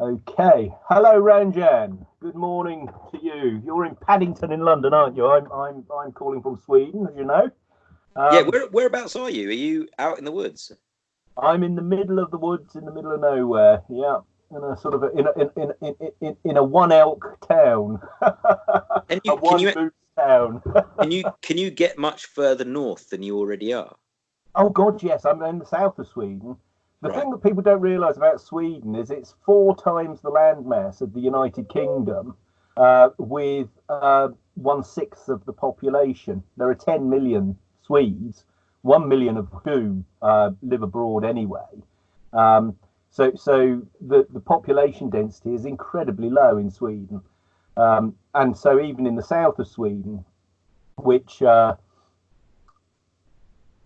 Okay. Hello, Ranjan. Good morning to you. You're in Paddington in London, aren't you? I'm I'm I'm calling from Sweden, as you know. Um, yeah. Where whereabouts are you? Are you out in the woods? I'm in the middle of the woods, in the middle of nowhere. Yeah, in a sort of a, in a, in, in, in, in, in a one elk town. And you, can you town. can you can you get much further north than you already are? Oh God, yes. I'm in the south of Sweden. The right. thing that people don't realise about Sweden is it's four times the landmass of the United Kingdom, uh, with uh, one sixth of the population. There are 10 million Swedes, one million of whom uh, live abroad anyway. Um, so, so the, the population density is incredibly low in Sweden. Um, and so, even in the south of Sweden, which uh,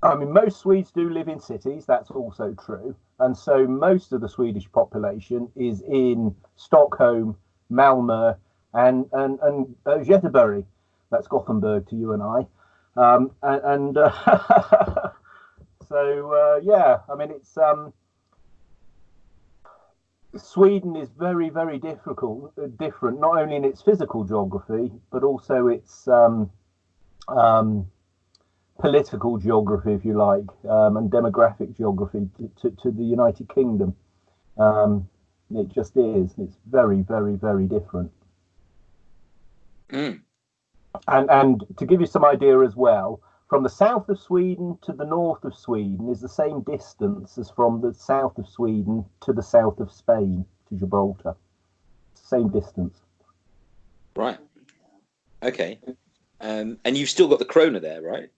I mean, most Swedes do live in cities, that's also true. And so most of the Swedish population is in Stockholm, Malmö, and and and uh, Göteborg. That's Gothenburg to you and I. Um, and, and uh, so uh, yeah, I mean it's um, Sweden is very very difficult, uh, different not only in its physical geography but also its um, um, political geography, if you like, um, and demographic geography to, to, to the United Kingdom. Um, it just is. It's very, very, very different. Mm. And and to give you some idea as well, from the south of Sweden to the north of Sweden is the same distance as from the south of Sweden to the south of Spain to Gibraltar. Same distance. Right. Okay. Um, and you've still got the krona there, right?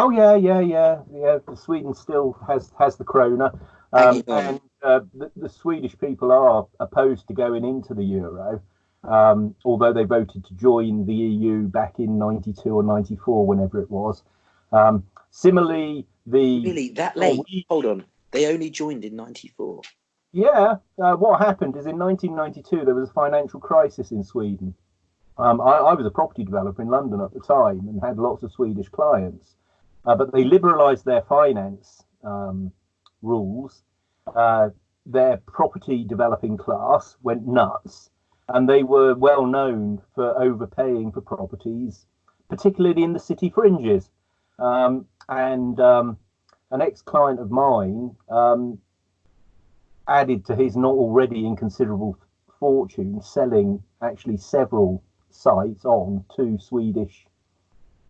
Oh yeah, yeah, yeah, yeah. Sweden still has has the krona, um, and uh, the, the, Swedish people are opposed to going into the euro, um, although they voted to join the EU back in '92 or '94, whenever it was. Um, similarly, the really that late. Oh, Hold on, they only joined in '94. Yeah, uh, what happened is in 1992 there was a financial crisis in Sweden. Um, I, I was a property developer in London at the time and had lots of Swedish clients. Uh, but they liberalised their finance um, rules. Uh, their property developing class went nuts, and they were well known for overpaying for properties, particularly in the city fringes. Um, and um, an ex-client of mine um, added to his not already inconsiderable fortune selling actually several sites on to Swedish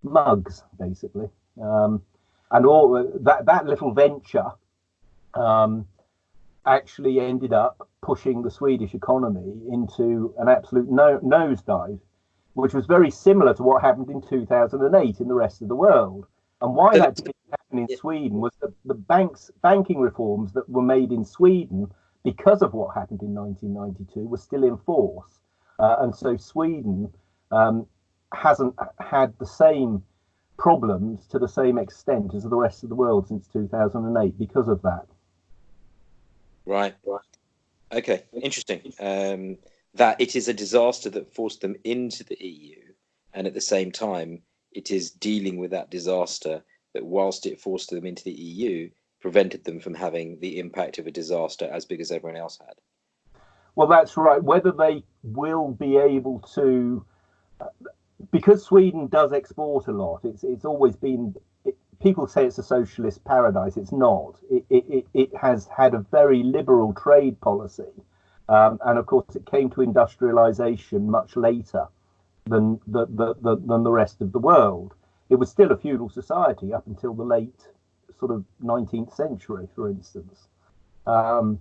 mugs, basically. Um, and all that that little venture um, actually ended up pushing the Swedish economy into an absolute no, nosedive, which was very similar to what happened in 2008 in the rest of the world. And why that didn't happen in Sweden was that the banks banking reforms that were made in Sweden because of what happened in 1992 were still in force, uh, and so Sweden um, hasn't had the same problems to the same extent as the rest of the world since 2008 because of that. Right. Right. Okay. Interesting. Um, that it is a disaster that forced them into the EU, and at the same time, it is dealing with that disaster that, whilst it forced them into the EU, prevented them from having the impact of a disaster as big as everyone else had. Well, that's right. Whether they will be able to because Sweden does export a lot, it's it's always been. It, people say it's a socialist paradise. It's not. It it, it has had a very liberal trade policy, um, and of course it came to industrialization much later than the, the, the, than the rest of the world. It was still a feudal society up until the late sort of 19th century, for instance. Um,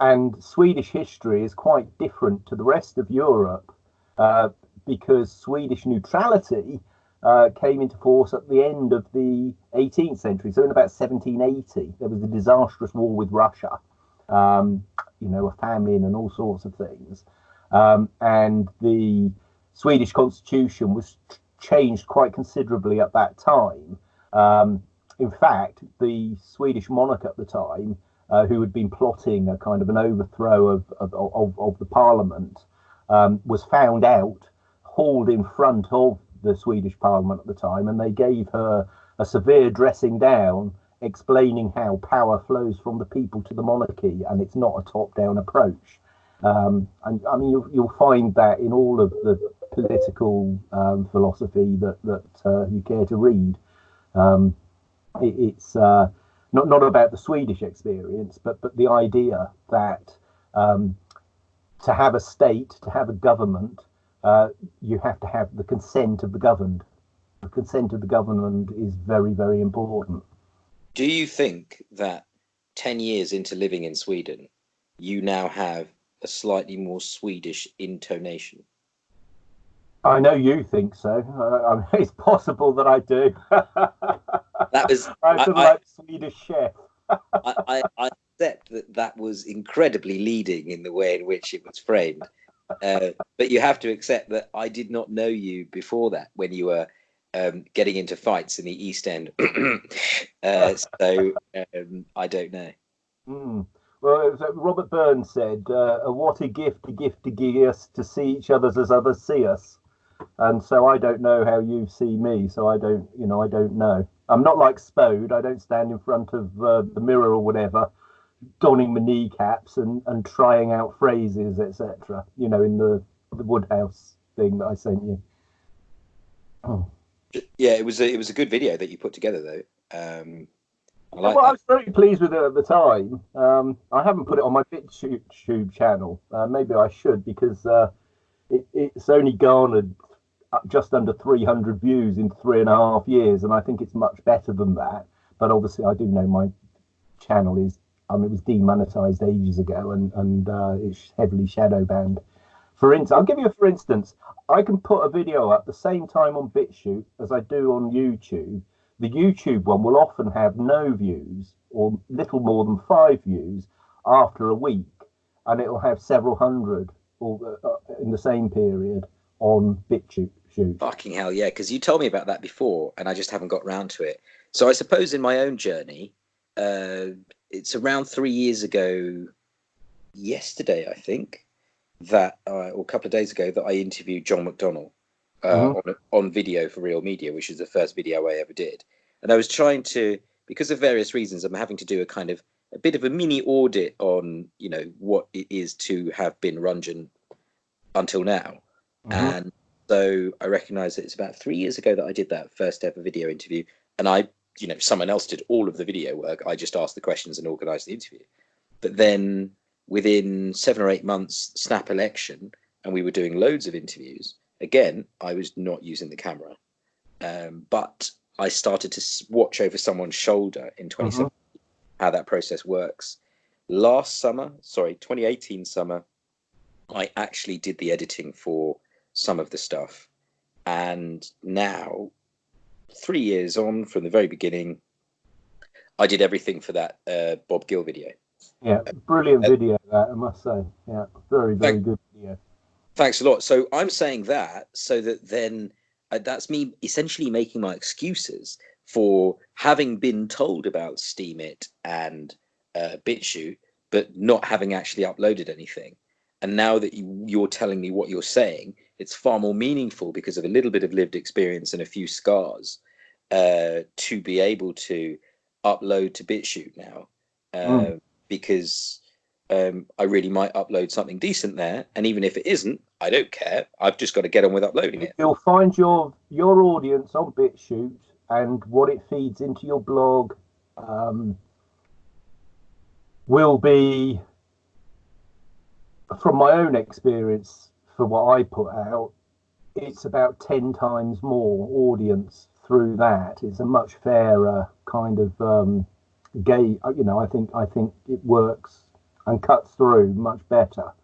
and Swedish history is quite different to the rest of Europe. Uh, because Swedish neutrality uh, came into force at the end of the 18th century. So in about 1780, there was a disastrous war with Russia, um, you know, a famine and all sorts of things. Um, and the Swedish constitution was changed quite considerably at that time. Um, in fact, the Swedish monarch at the time, uh, who had been plotting a kind of an overthrow of, of, of, of the parliament, um, was found out hauled in front of the Swedish Parliament at the time, and they gave her a severe dressing down explaining how power flows from the people to the monarchy and it's not a top-down approach. Um, and I mean, you'll, you'll, find that in all of the political um, philosophy that that uh, you care to read. Um, it, it's uh, not not about the Swedish experience, but but the idea that um, to have a state, to have a government, uh, you have to have the consent of the governed. The consent of the government is very very important. Do you think that ten years into living in Sweden, you now have a slightly more Swedish intonation? I know you think so. Uh, it's possible that I do. that was I'm I, like Swedish chef. I, I, I accept that that was incredibly leading in the way in which it was framed. Uh, but you have to accept that I did not know you before that when you were um, getting into fights in the East End. uh, so um, I don't know. Mm. Well, Robert Burns said, uh, "What a gift, a gift to give us to see each other as others see us." And so I don't know how you see me. So I don't, you know, I don't know. I'm not like Spode. I don't stand in front of uh, the mirror or whatever, donning my kneecaps and and trying out phrases, etc. You know, in the the Wodehouse thing that I sent you. Oh. Yeah, it was a, it was a good video that you put together though. Um, I like well, I was very pleased with it at the time. Um, I haven't put it on my BitChute channel. Uh, maybe I should because uh, it, it's only garnered just under 300 views in three and a half years, and I think it's much better than that. But obviously, I do know my channel is. Mean, it was demonetized ages ago, and and uh, it's heavily shadow banned. For instance, I'll give you a for instance. I can put a video up the same time on BitChute as I do on YouTube, the YouTube one will often have no views or little more than five views after a week, and it'll have several hundred or, uh, uh in the same period on BitChute. Fucking hell, yeah! Because you told me about that before, and I just haven't got round to it. So I suppose in my own journey, uh, it's around three years ago, yesterday I think, that uh, or a couple of days ago that I interviewed John McDonnell uh, mm-hmm. on, on video for Real Media, which is the first video I ever did. And I was trying to, because of various reasons, I'm having to do a kind of a bit of a mini audit on, you know, what it is to have been Rungeon until now. Mm-hmm. And so I recognize that it's about three years ago that I did that first ever video interview. And I, you know, someone else did all of the video work. I just asked the questions and organized the interview. But then within seven or eight months, snap election, and we were doing loads of interviews again, I was not using the camera, um, but I started to watch over someone's shoulder in 2017 uh-huh. how that process works. Last summer, sorry, 2018 summer, I actually did the editing for some of the stuff. And now, three years on from the very beginning, I did everything for that uh, Bob Gill video. Yeah, brilliant uh, video, that I must say. Yeah, very, very good video. Thanks a lot. So I'm saying that so that then uh, that's me essentially making my excuses for having been told about Steemit and uh, BitChute, but not having actually uploaded anything. And now that you, you're telling me what you're saying, it's far more meaningful because of a little bit of lived experience and a few scars uh, to be able to upload to BitChute now. Uh, mm. Because um, I really might upload something decent there. And even if it isn't, I don't care. I've just got to get on with uploading it. You'll find your your audience on BitChute and what it feeds into your blog um, will be, from my own experience, for what I put out, it's about 10 times more audience through that. It's a much fairer kind of um, gay, you know, I think, I think it works and cuts through much better.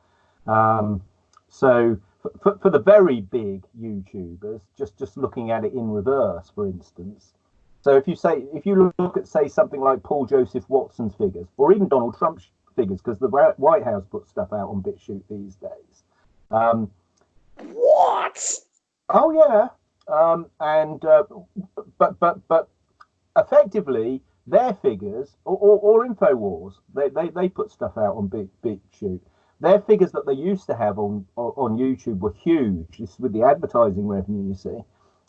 Um, so for, for the very big YouTubers, just just looking at it in reverse, for instance. So if you say if you look at say something like Paul Joseph Watson's figures, or even Donald Trump's figures, because the White House puts stuff out on BitChute these days. Um, what? Oh yeah, um, and uh, but but but effectively their figures or, or, or Infowars, they, they they put stuff out on big Bit BitChute their figures that they used to have on on YouTube were huge. This is with the advertising revenue, you see,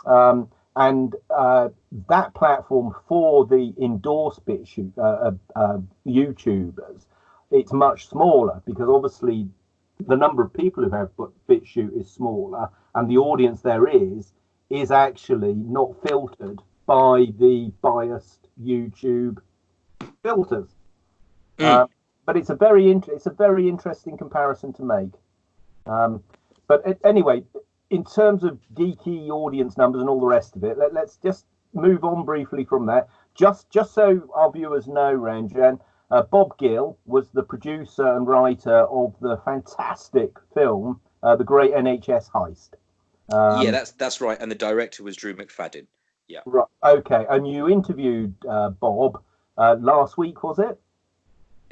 um, and uh, that platform for the endorsed BitChute uh, uh, uh, YouTubers, it's much smaller because obviously the number of people who have BitChute is smaller, and the audience there is is actually not filtered by the biased YouTube filters. Mm. Uh, but it's a very it's a very interesting comparison to make. Um, but anyway, in terms of geeky audience numbers and all the rest of it, let, us just move on briefly from that. Just just so our viewers know, Ranjan, uh, Bob Gill was the producer and writer of the fantastic film, uh, The Great NHS Heist. Um, yeah, that's that's right. And the director was Drew McFadden. Yeah. Right. Okay. And you interviewed uh, Bob uh, last week, was it?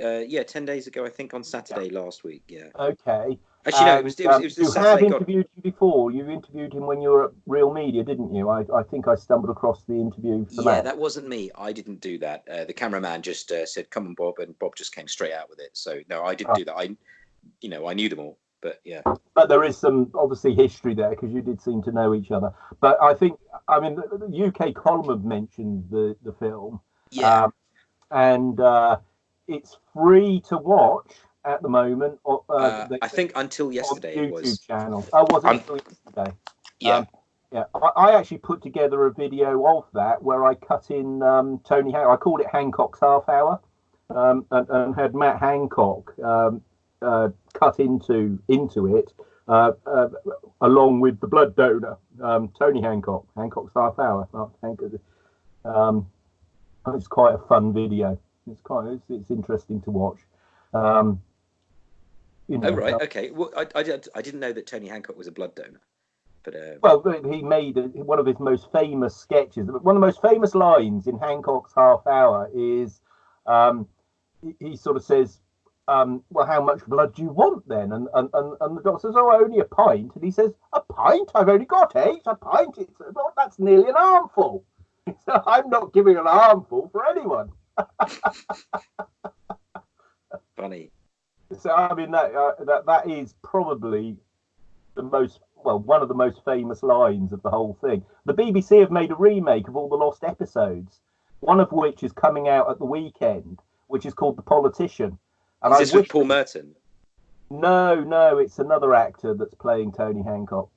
Uh, yeah, ten days ago, I think on Saturday last week. Yeah. Okay. Actually, no, it was. It was, it was you Saturday have interviewed him before. You interviewed him when you were at Real Media, didn't you? I, I think I stumbled across the interview. yeah, that. that wasn't me. I didn't do that. Uh, the cameraman just uh, said, "Come on, Bob," and Bob just came straight out with it. So no, I didn't oh. do that. I, you know, I knew them all, but yeah. But there is some obviously history there because you did seem to know each other. But I think, I mean, the UK column have mentioned the the film. Yeah. Um, and uh, it's free to watch at the moment. Uh, uh, I think until yesterday YouTube was. channel. Oh, was it until yesterday? Yeah. Um, yeah, I, I, actually put together a video of that where I cut in um, Tony. Han- I called it Hancock's Half Hour, um, and, and, had Matt Hancock um, uh, cut into into it, uh, uh, along with the blood donor um, Tony Hancock. Hancock's Half Hour. Um, it's quite a fun video. It's quite it's, it's interesting to watch. Um, you know, oh right, uh, okay. Well, I, I, I didn't know that Tony Hancock was a blood donor. But, uh... Well, he made one of his most famous sketches. One of the most famous lines in Hancock's Half Hour is um, he, he, sort of says, um, "Well, how much blood do you want then?" And, and and and the doctor says, "Oh, only a pint." And he says, "A pint? I've only got eight. A pint? It's, well, that's nearly an armful." So I'm not giving an armful for anyone. Funny. So I mean that uh, that that is probably the most well one of the most famous lines of the whole thing. The BBC have made a remake of all the lost episodes, one of which is coming out at the weekend, which is called The Politician. And is this I with Paul Merton? No, no, it's another actor that's playing Tony Hancock,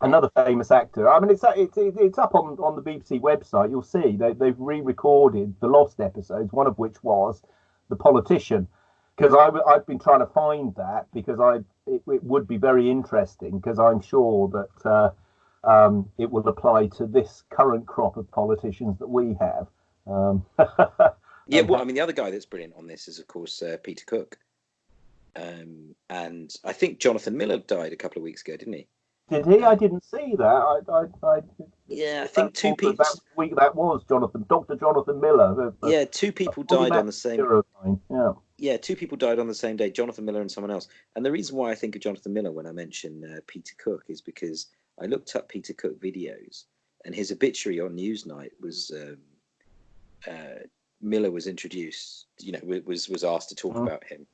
another famous actor. I mean, it's it's it's up on on the BBC website. You'll see they they've re-recorded the lost episodes, one of which was The Politician because I've been trying to find that because I it, it would be very interesting because I'm sure that uh, um, it will apply to this current crop of politicians that we have. Um, yeah, well, I mean, the other guy that's brilliant on this is, of course, uh, Peter Cook, um, and I think Jonathan Miller died a couple of weeks ago, didn't he? Did he? I didn't see that. I, I, I yeah, I think two people. That week that was Jonathan, Doctor Jonathan Miller. yeah, two people died on the same. Yeah yeah, two people died on the same day, Jonathan Miller and someone else. And the reason why I think of Jonathan Miller when I mention uh, Peter Cook is because I looked up Peter Cook videos, and his obituary on Newsnight was um, uh, Miller was introduced. You know, was was asked to talk oh. about him,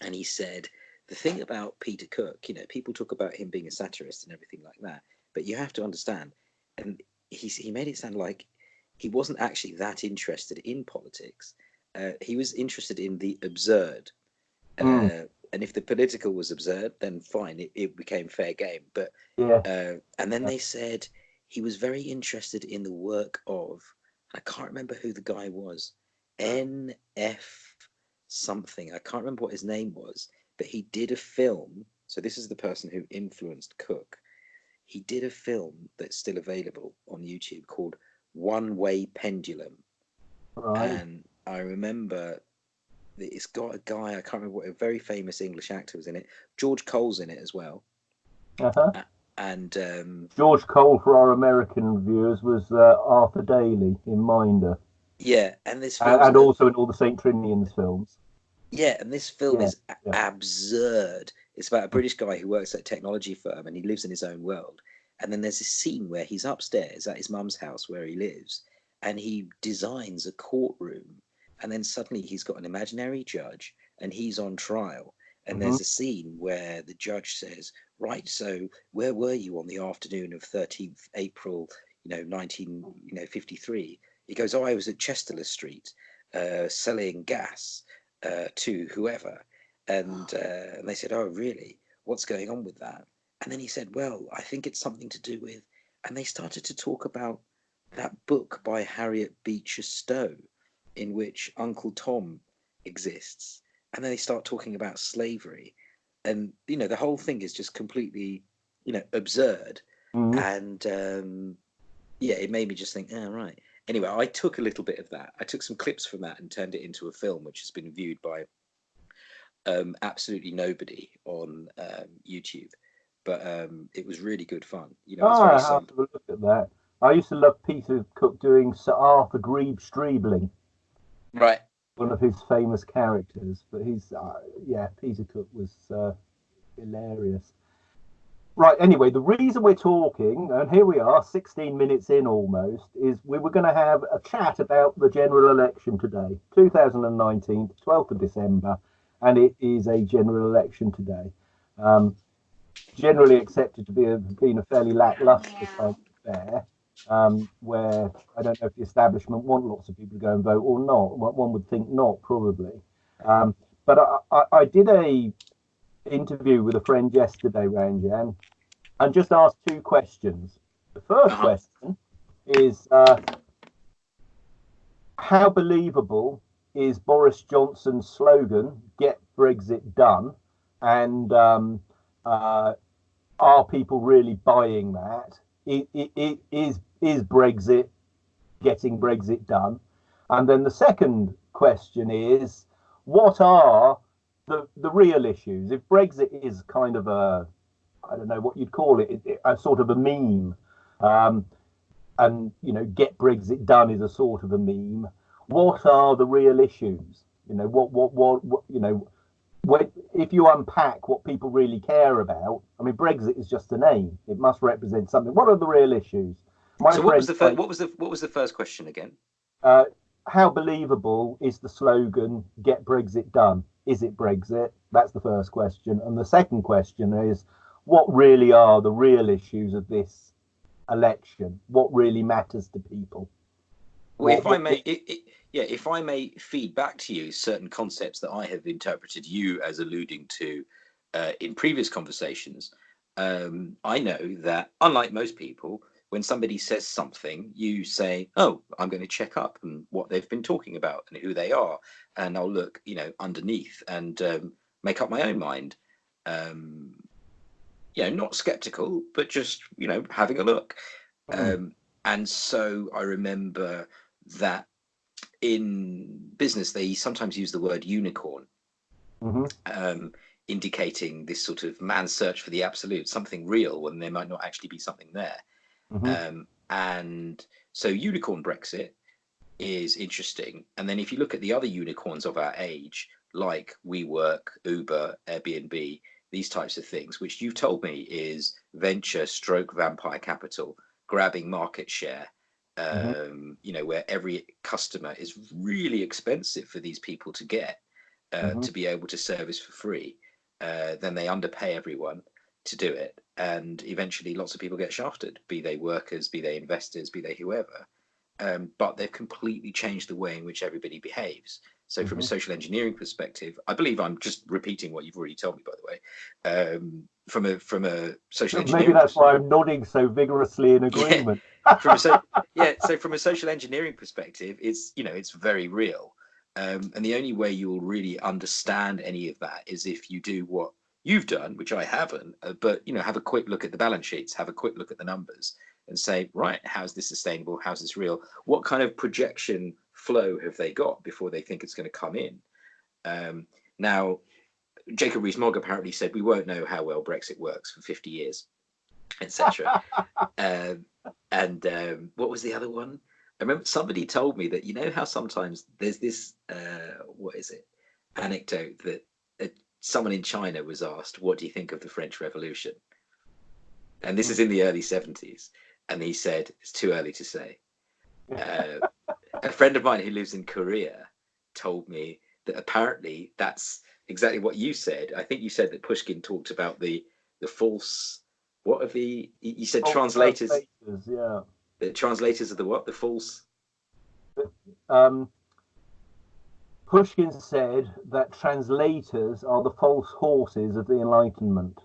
and he said the thing about Peter Cook. You know, people talk about him being a satirist and everything like that, but you have to understand, and he he made it sound like he wasn't actually that interested in politics uh, he was interested in the absurd. Mm. Uh, and if the political was absurd, then fine, it, it became fair game. But yeah. Uh, and then they said he was very interested in the work of I can't remember who the guy was, N.F. something. I can't remember what his name was, but he did a film. So this is the person who influenced Cook. He did a film that's still available on YouTube called One Way Pendulum. Right. And I remember it's got a guy I can't remember what a very famous English actor was in it. George Cole's in it as well. Uh-huh. And um, George Cole for our American viewers was uh, Arthur Daley in Minder. Yeah, and this and, and also in all the Saint Trinian's films. Yeah, and this film yeah, is yeah. absurd. It's about a British guy who works at a technology firm and he lives in his own world. And then there's a scene where he's upstairs at his mum's house where he lives, and he designs a courtroom and then suddenly he's got an imaginary judge and he's on trial. And mm-hmm. there's a scene where the judge says right so where were you on the afternoon of 13th april you know 19 you know 53 he goes oh i was at chesterless street uh, selling gas uh, to whoever. And uh, and they said oh really? What's going on with that? And then he said well i think it's something to do with and they started to talk about that book by harriet beecher stowe in which uncle tom exists and then they start talking about slavery. And you know the whole thing is just completely you know absurd. Mhm. and um yeah it made me just think oh right. Anyway i took a little bit of that. I took some clips from that and turned it into a film which has been viewed by um absolutely nobody on um youtube. But um it was really good fun you know Oh, I have to look at that. I used to love Peter Cook doing Sir Arthur Grebe Streebling, right one of his famous characters. But he's, uh, yeah, Peter Cook was uh, hilarious. Right, anyway, the reason we're talking, and here we are, 16 minutes in almost, is we were going to have a chat about the general election today, 2019, 12th of December, and it is a general election today. Um, generally accepted to be a, being a fairly lackluster kind of affair, um, where I don't know if the establishment want lots of people to go and vote or not. One one would think not, probably. Um, but I, I, I did a interview with a friend yesterday, Ranjan, and just asked two questions. The 1st Uh-huh. question is uh, how believable is Boris Johnson's slogan "Get Brexit Done," and um, uh, are people really buying that? I- I- I- Is is Brexit getting Brexit done? And then the second question is, what are the the real issues? If Brexit is kind of a, I don't know what you'd call it, a sort of a meme, um, and you know, get Brexit done is a sort of a meme. What are the real issues? You know, what what what, what you know, if you unpack what people really care about, I mean, Brexit is just a name. It must represent something. What are the real issues? My so what was the first what was the what was the first question again uh, how believable is the slogan "Get Brexit Done"? Is it Brexit? That's the first question, and the second question is, what really are the real issues of this election? What really matters to people? Well, if I may, i i yeah, if I may feed back to you certain concepts that I have interpreted you as alluding to uh, in previous conversations, um, I know that unlike most people, when somebody says something, you say, "Oh, I'm going to check up and what they've been talking about and who they are," and I'll look, you know, underneath and um, make up my own mind. Um, you know, not skeptical, but just you know, having a look. Mm. Um, and so I remember that in business they sometimes use the word unicorn, hmm um, indicating this sort of man's search for the absolute, something real when there might not actually be something there. Hmm Um, and so unicorn Brexit is interesting. And then if you look at the other unicorns of our age, like WeWork, Uber, Airbnb, these types of things, which you've told me is venture stroke vampire capital, grabbing market share, um, Mhm. you know, where every customer is really expensive for these people to get uh, Mhm. to be able to service for free. Uh, then they underpay everyone to do it. And eventually lots of people get shafted, be they workers, be they investors, be they whoever. Um, but they've completely changed the way in which everybody behaves. So, from a Mhm. social engineering perspective, I believe I'm just repeating what you've already told me, by the way. Um, from a from a social engineering, Maybe that's why I'm nodding so vigorously in agreement. from a so, yeah so from a social engineering perspective it's you know it's very real um, and the only way you'll really understand any of that is if you do what you've done which i haven't uh, but you know have a quick look at the balance sheets have a quick look at the numbers and say right how's this sustainable? How's this real? What kind of projection flow have they got before they think it's going to come in? Um, now jacob rees-mogg apparently said we won't know how well brexit works for 50 years etc um, and um, what was the other one? I remember somebody told me that you know how sometimes there's this uh, what is it? Anecdote that someone in China was asked, "What do you think of the French Revolution?" And this is in the early seventies, and he said, "It's too early to say." Uh, a friend of mine who lives in Korea told me that apparently that's exactly what you said. I think you said that Pushkin talked about the the false. What are the? You said translators translators, Yeah. The translators of the what? The false. Um, Pushkin said that translators are the false horses of the Enlightenment.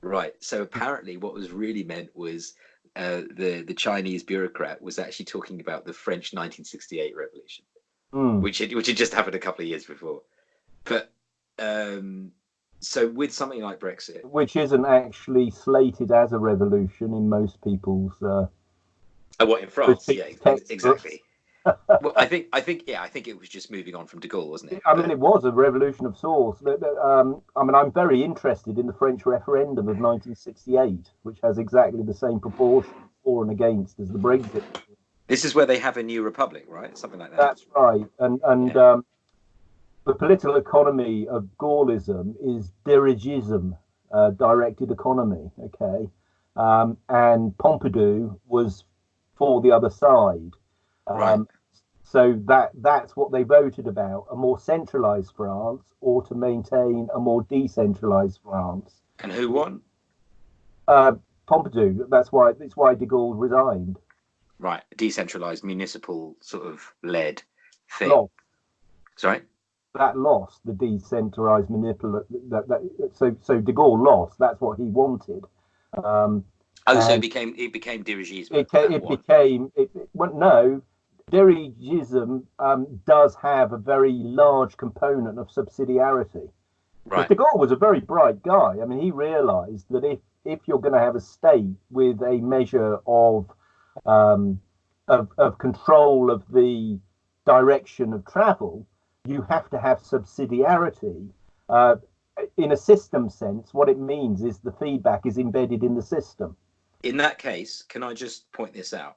Right. So apparently, what was really meant was uh, the the Chinese bureaucrat was actually talking about the French 1968 revolution, Mm. which had, which had just happened a couple of years before. But um, so with something like Brexit, Which isn't actually slated as a revolution in most people's. Uh, oh, what in France? Yeah, exactly. Well, I think I think yeah, I think it was just moving on from De Gaulle, wasn't it? I mean, it was a revolution of sorts. Um, I mean, I'm very interested in the French referendum of 1968, which has exactly the same proportion for and against as the Brexit. This is where they have a new republic, right? Something like that. That's right. And and um, the political economy of Gaullism is dirigism, uh, directed economy. Okay, um, and Pompidou was for the other side. Um, Right. So that that's what they voted about: a more centralised France, or to maintain a more decentralised France. and who won? Uh, Pompidou. That's why. That's why De Gaulle resigned. Right, decentralized municipal sort of led thing. Lost. Sorry. that lost the decentralized manipulate that, that so so de Gaulle lost that's what he wanted um Oh, so it became it became dirigisme. it, it became it, it well, no dirigism um does have a very large component of subsidiarity but de Gaulle was a very bright guy i mean he realized that if if you're going to have a state with a measure of um of, of control of the direction of travel you have to have subsidiarity. Uh, in a system sense, what it means is the feedback is embedded in the system. In that case, can I just point this out?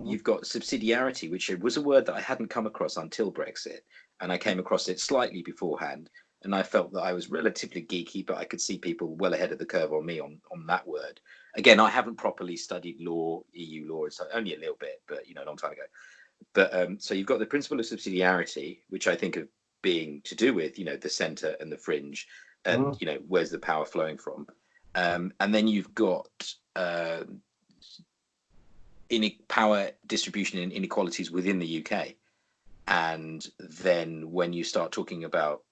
Mhm. You've got subsidiarity, which was a word that I hadn't come across until Brexit, and I came across it slightly beforehand. And I felt that I was relatively geeky, but I could see people well ahead of the curve on me on, on that word. Again, I haven't properly studied law, EU law, so only a little bit, but you know, a long time ago. But um, so you've got the principle of subsidiarity, which I think of being to do with, you know, the centre and the fringe, and Mhm. you know, where's the power flowing from? Um, and then you've got um ine- power distribution and inequalities within the UK. And then when you start talking about,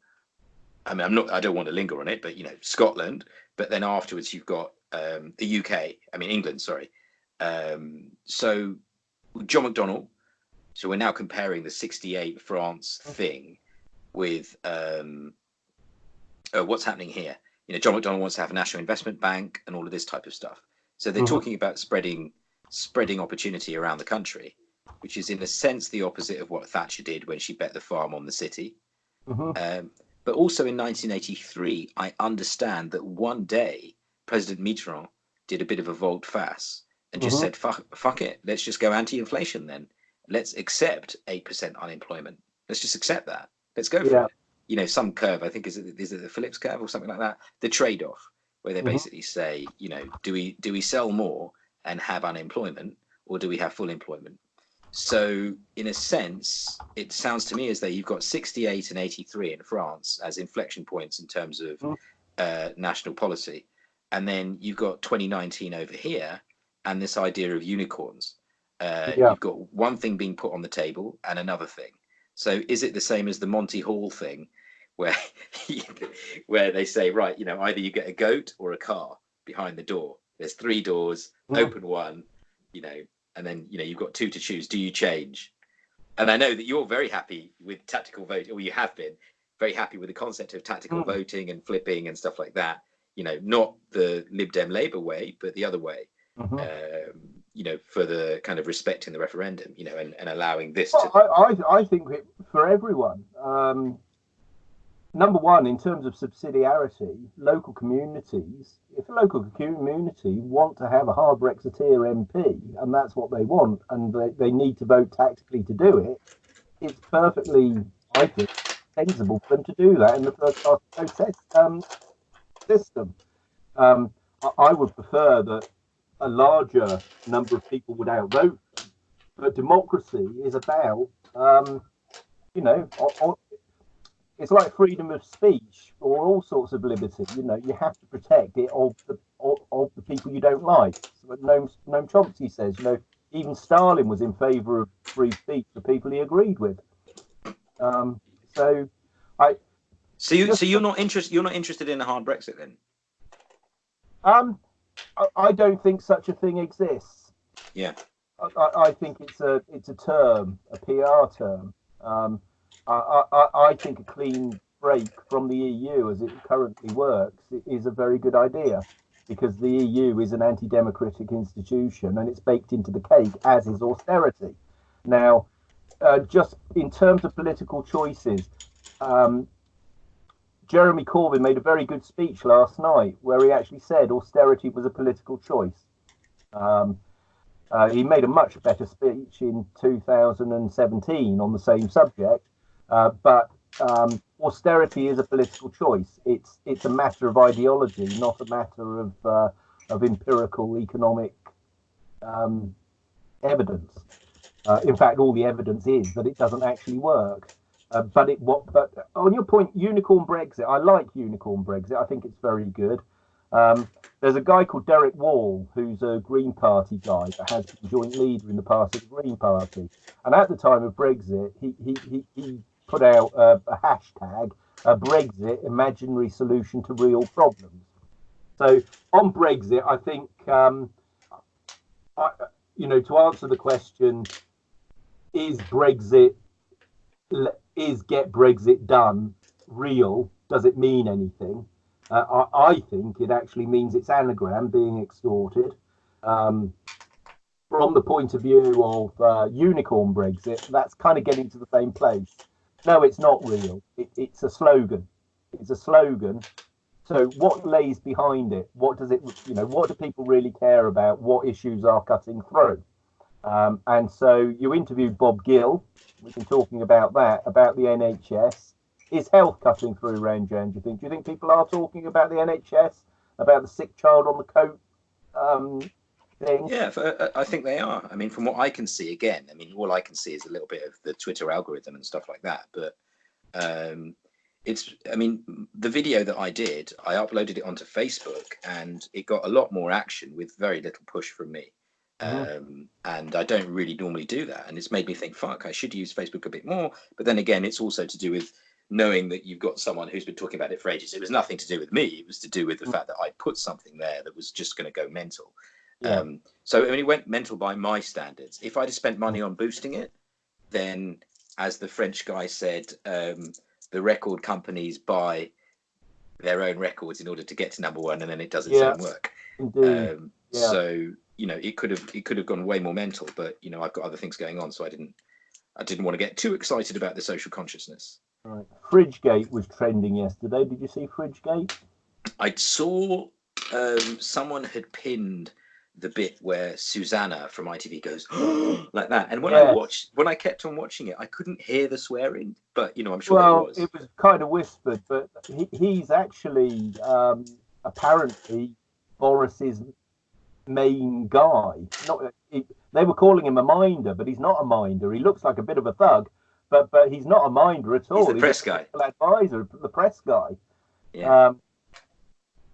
I mean, I'm not, I don't want to linger on it, but you know, Scotland. But then afterwards, you've got um, the UK. I mean, England. Sorry. Um, so John McDonnell. So we're now comparing the '68 France thing with um, uh, what's happening here. You know, John McDonnell wants to have a national investment bank and all of this type of stuff. So they're Mhm. talking about spreading spreading opportunity around the country, which is in a sense the opposite of what Thatcher did when she bet the farm on the city. Mhm. Um, but also in 1983, I understand that one day President Mitterrand did a bit of a volte face and just Mhm. said, fuck, fuck it, let's just go anti inflation then. Let's accept 8% unemployment. Let's just accept that. Let's go for Yeah. it. You know, some curve, I think, is it, is it the Phillips curve or something like that? The trade off, where they Mhm. basically say, you know, do we do we sell more and have unemployment or do we have full employment? So, in a sense, it sounds to me as though you've got 68 and 83 in France as inflection points in terms of Mm. uh, national policy. And then you've got 2019 over here and this idea of unicorns. Uh, Yeah. You've got one thing being put on the table and another thing. So, is it the same as the Monty Hall thing where, where they say, right, you know, either you get a goat or a car behind the door? There's three doors, Mm. open one, you know, and then you know you've got two to choose. Do you change? And I know that you're very happy with tactical voting, or you have been very happy with the concept of tactical Mm. voting and flipping and stuff like that. You know, not the Lib Dem Labour way, but the other way. Mhm. Um, you know, for the kind of respecting the referendum, you know, and, and allowing this Well, to. I, I, I think it, for everyone, um, number one, in terms of subsidiarity, local communities, if a local community want to have a hard Brexiteer MP, and that's what they want, and they, they need to vote tactically to do it, it's perfectly, I think, sensible for them to do that in the first class process um, system. Um, I, I would prefer that a larger number of people would outvote but democracy is about um, you know, it's like freedom of speech or all sorts of liberty. You know, you have to protect it of the of, of the people you don't like. So Noam, Noam Chomsky says, you know, even Stalin was in favour of free speech for people he agreed with. Um, so, I. So you, so you're not interested. You're not interested in a hard Brexit then? Um, I, I don't think such a thing exists. Yeah. I, I think it's a it's a term, a PR term. Um, I, I, I think a clean break from the EU as it currently works is a very good idea because the EU is an anti-democratic institution and it's baked into the cake, as is austerity. Now, uh, just in terms of political choices, um, Jeremy Corbyn made a very good speech last night where he actually said austerity was a political choice. Um, uh, he made a much better speech in 2017 on the same subject, uh, but um, austerity is a political choice. It's it's a matter of ideology, not a matter of uh, of empirical economic um, evidence. Uh, in fact, all the evidence is that it doesn't actually work. Uh, but it what? But on your point, unicorn Brexit. I like unicorn Brexit. I think it's very good. Um, there's a guy called Derek Wall, who's a Green Party guy that has been joint leader in the past of the Green Party. And at the time of Brexit, he he he, he put out a, a hashtag, a Brexit imaginary solution to real problems. So on Brexit, I think um, I, you know to answer the question, is Brexit is get Brexit done real? Does it mean anything? Uh, I, I, think it actually means it's anagram being extorted. Um, from the point of view of uh, unicorn Brexit, that's kind of getting to the same place. No, it's not real. It, it's a slogan. It's a slogan. So what lays behind it? What does it, you know, what do people really care about? What issues are cutting through? Um, and so you interviewed Bob Gill. We've been talking about that, about the NHS. Is health cutting through Jan, do you think? Do you think people are talking about the NHS, about the sick child on the coat um, thing? Yeah, uh, I think they are. I mean, from what I can see, again, I mean, all I can see is a little bit of the Twitter algorithm and stuff like that. But um, it's, I mean, the video that I did, I uploaded it onto Facebook and it got a lot more action with very little push from me. Mm-hmm. Um, and I don't really normally do that. And it's made me think, fuck, I should use Facebook a bit more. But then again, it's also to do with knowing that you've got someone who's been talking about it for ages. It was nothing to do with me. It was to do with the mm-hmm. fact that I put something there that was just going to go mental. Yeah. Um, so I mean, it went mental by my standards. If I'd have spent money on boosting it, then, as the French guy said, um, the record companies buy their own records in order to get to number one, and then it does its yeah. own work. Um, yeah. So you know, it could have it could have gone way more mental, but you know, I've got other things going on, so I didn't I didn't want to get too excited about the social consciousness. Right. Fridgegate was trending yesterday. Did you see Fridgegate? I saw um, someone had pinned the bit where Susanna from ITV goes like that, and when yes. I watched, when I kept on watching it, I couldn't hear the swearing, but you know, I'm sure well, was. it was kind of whispered, but he, he's actually um, apparently Boris's main guy. Not he, they were calling him a minder, but he's not a minder. He looks like a bit of a thug, but but he's not a minder at all. He's the press guy, advisor, the press guy. Yeah. Um,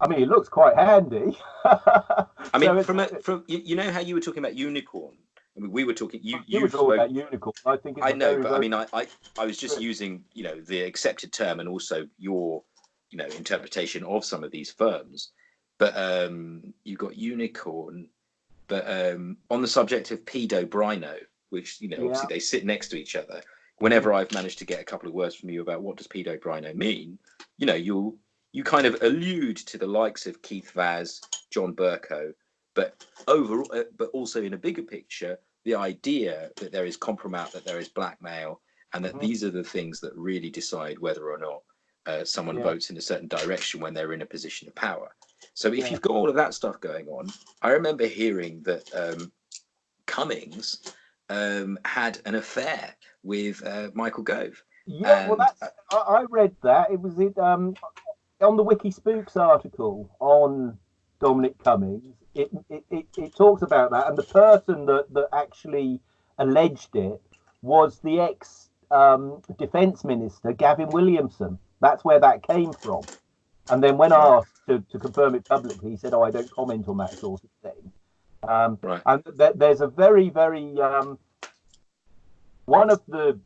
I mean, it looks quite handy. I mean, so from a, from you know how you were talking about unicorn. I mean, we were talking. You you were talking about unicorn. I think. I know, but. I mean, I, I I was just using you know the accepted term and also your you know interpretation of some of these firms. But um, you've got unicorn. But um, on the subject of pedo brino, which you know obviously yeah. they sit next to each other. Whenever I've managed to get a couple of words from you about what does pedo brino mean, you know you'll you kind of allude to the likes of Keith Vaz, John Bercow, but overall, uh, but also in a bigger picture, the idea that there is compromise, that there is blackmail, and that mm-hmm. these are the things that really decide whether or not uh, someone yeah. votes in a certain direction when they're in a position of power. So if yeah. you've got all of that stuff going on, I remember hearing that um, Cummings um, had an affair with uh, Michael Gove. Yeah, and, well, that's, I, I read that. It was it um, on the Wiki Spooks article on Dominic Cummings. It, it, it, it talks about that, and the person that, that actually alleged it was the ex um, defense minister Gavin Williamson. That's where that came from. And then when asked to, to confirm it publicly, he said, "Oh, I don't comment on that sort of thing." Um, Right. And th- there's a very, very um, one of the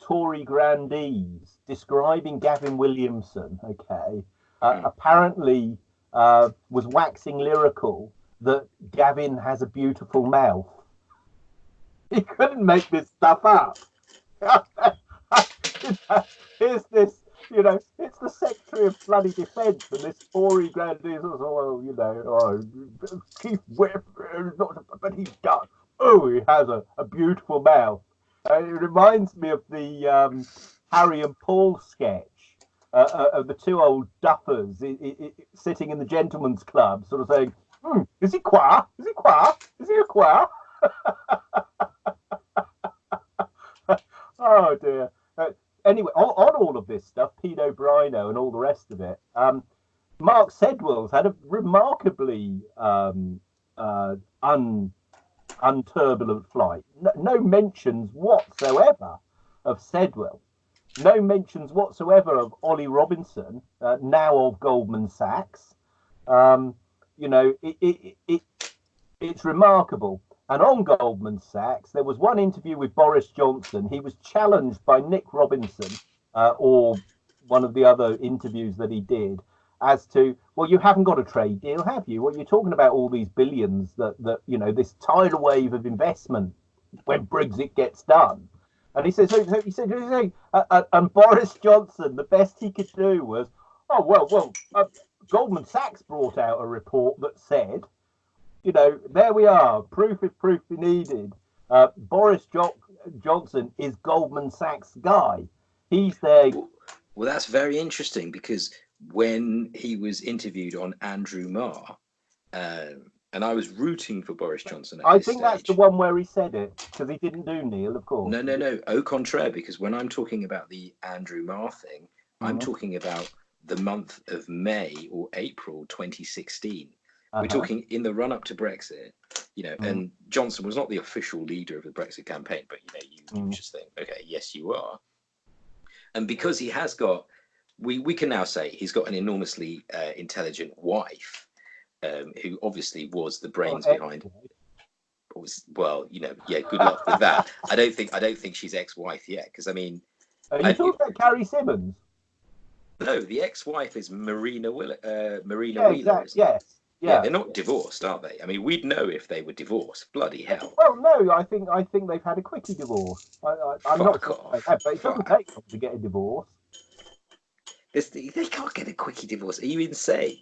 Tory grandees describing Gavin Williamson. Okay, uh, Mm. apparently uh, was waxing lyrical that Gavin has a beautiful mouth. He couldn't make this stuff up. Here's this, you know, it's the Secretary of Bloody Defence and this Tory grandee. says, Oh, well, you know, oh, Chief Whip, but he's got, oh, he has a, a beautiful mouth. Uh, it reminds me of the um, Harry and Paul sketch. Uh, uh, of the two old duffers i- i- i- sitting in the gentleman's club, sort of saying, hmm, "Is he qua? Is he qua? Is he a qua?" oh dear. Uh, anyway, on, on all of this stuff, Pino Brino and all the rest of it, um, Mark Sedwill's had a remarkably um, uh, un unturbulent flight. No, no mentions whatsoever of Sedwill. No mentions whatsoever of Ollie Robinson, uh, now of Goldman Sachs. Um, you know, it, it, it, it's remarkable. And on Goldman Sachs, there was one interview with Boris Johnson. He was challenged by Nick Robinson, uh, or one of the other interviews that he did, as to, well, you haven't got a trade deal, have you? Well, you're talking about all these billions that, that you know, this tidal wave of investment when Brexit gets done. And he says, he said, uh, uh, and Boris Johnson, the best he could do was, oh, well, well, uh, Goldman Sachs brought out a report that said, you know, there we are, proof if proof be needed. Uh, Boris jo- Johnson is Goldman Sachs guy. He's their Well, that's very interesting because when he was interviewed on Andrew Marr, um, and I was rooting for Boris Johnson. At I think that's the one where he said it because he didn't do Neil, of course. No, no, no. Au contraire, because when I'm talking about the Andrew Marr thing, I'm Mhm. talking about the month of May or April 2016. We're Uh-huh. talking in the run up to Brexit, you know, Mhm. and Johnson was not the official leader of the Brexit campaign, but you know, you, you Mhm. just think, okay, yes, you are. And because he has got, we we can now say he's got an enormously uh, intelligent wife, um, who obviously was the brains Well, behind. Was, well, you know, yeah, good luck with that. I don't think I don't think she's ex-wife yet, because I mean, Are I- you talking about Carrie Symonds? no, the ex-wife is Marina Will, uh, Marina Yeah, Wheeler. exactly. Yes. Yeah, Yeah. they're not divorced, are they? I mean, we'd know if they were divorced. Bloody hell. Well, no, I think I think they've had a quickie divorce. I, I, I'm not off. have, but it doesn't Fuck. take long to get a divorce. It's, they can't get a quickie divorce. Are you insane?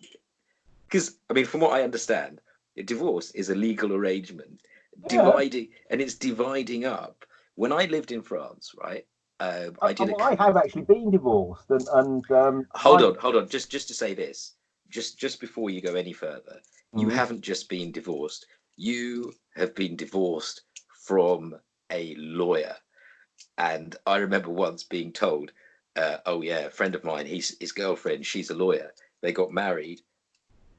Because, I mean, from what I understand, a divorce is a legal arrangement, Yeah. dividing, and it's dividing up. When I lived in France, right, uh, I did a. Oh, I have actually been divorced, and and um, Hold I- on, hold on. Just just to say this, just just before you go any further, you Mhm. haven't just been divorced. You have been divorced from a lawyer. And I remember once being told, uh, "Oh yeah, a friend of mine, he's his girlfriend, she's a lawyer. They got married."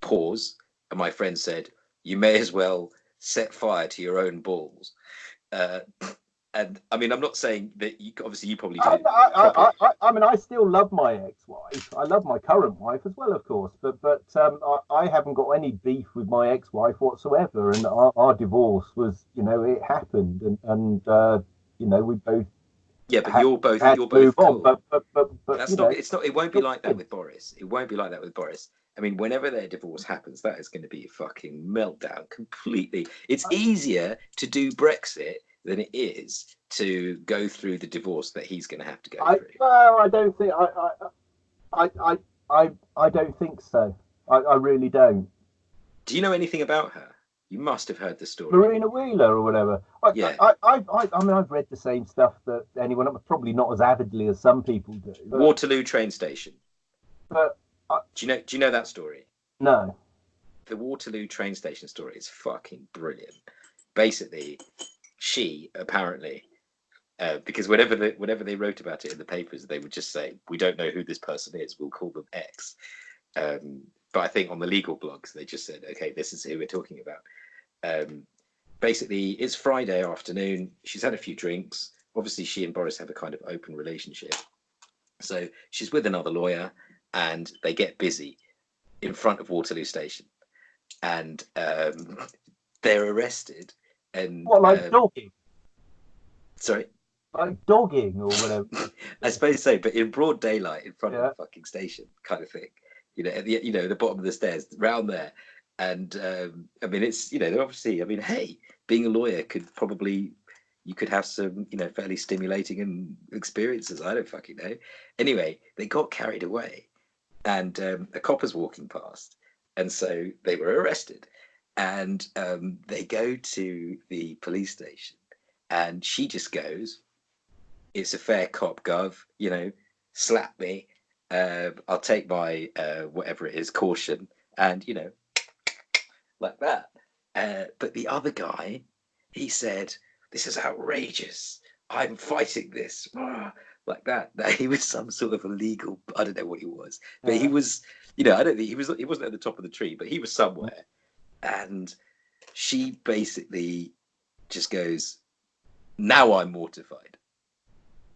Pause, and my friend said, "You may as well set fire to your own balls." Uh, and I mean, I'm not saying that you obviously you probably did. I, I, I. I, I mean, I still love my ex-wife. I love my current wife as well, of course. But but um, I, I haven't got any beef with my ex-wife whatsoever. And our, our divorce was, you know, it happened, and and uh, you know, we both Yeah, but had- you're both you're both on. cool. But but but but That's not. know, It's not. It won't be like that with Boris. It won't be like that with Boris. I mean, whenever their divorce mm-hmm. happens, that is going to be a fucking meltdown. Completely. It's oh, easier to do Brexit than it is to go through the divorce that he's going to have to go I through. well, I don't think I I I I I, don't think so. I, I really don't. Do you know anything about her? You must have heard the story. Marina Wheeler or whatever. I, Yeah. I, I, I, I mean, I've read the same stuff that anyone, probably not as avidly as some people do. Waterloo train station. but Do you know? Do you know that story? no. the Waterloo train station story is fucking brilliant. Basically, she apparently, uh, because whenever they whenever they wrote about it in the papers, they would just say, "We don't know who this person is. We'll call them X." Um, but I think on the legal blogs, they just said, "Okay, this is who we're talking about." Um, basically, it's Friday afternoon. She's had a few drinks. Obviously, she and Boris have a kind of open relationship. So she's with another lawyer, and they get busy in front of Waterloo Station and um, they're arrested and What, like um, dogging? sorry, Like dogging or whatever? I suppose so, but in broad daylight in front of Yeah. the fucking station, kind of thing. You know, at the you know the bottom of the stairs, round there, and um, I mean it's you know they're obviously I mean hey, being a lawyer could probably you could have some you know fairly stimulating and experiences. I don't fucking know. Anyway, they got carried away, and um, a copper's walking past, and so they were arrested, and um, they go to the police station, and she just goes, "It's a fair cop, gov. You know, slap me. Uh, I'll take my uh, whatever it is caution, and you know, like that." Uh, but the other guy, he said, "This is outrageous. I'm fighting this." Like that. That he was some sort of illegal. I don't know what he was, but he was. You know, I don't think he was. He wasn't at the top of the tree, but he was somewhere. And she basically just goes, "Now I'm mortified."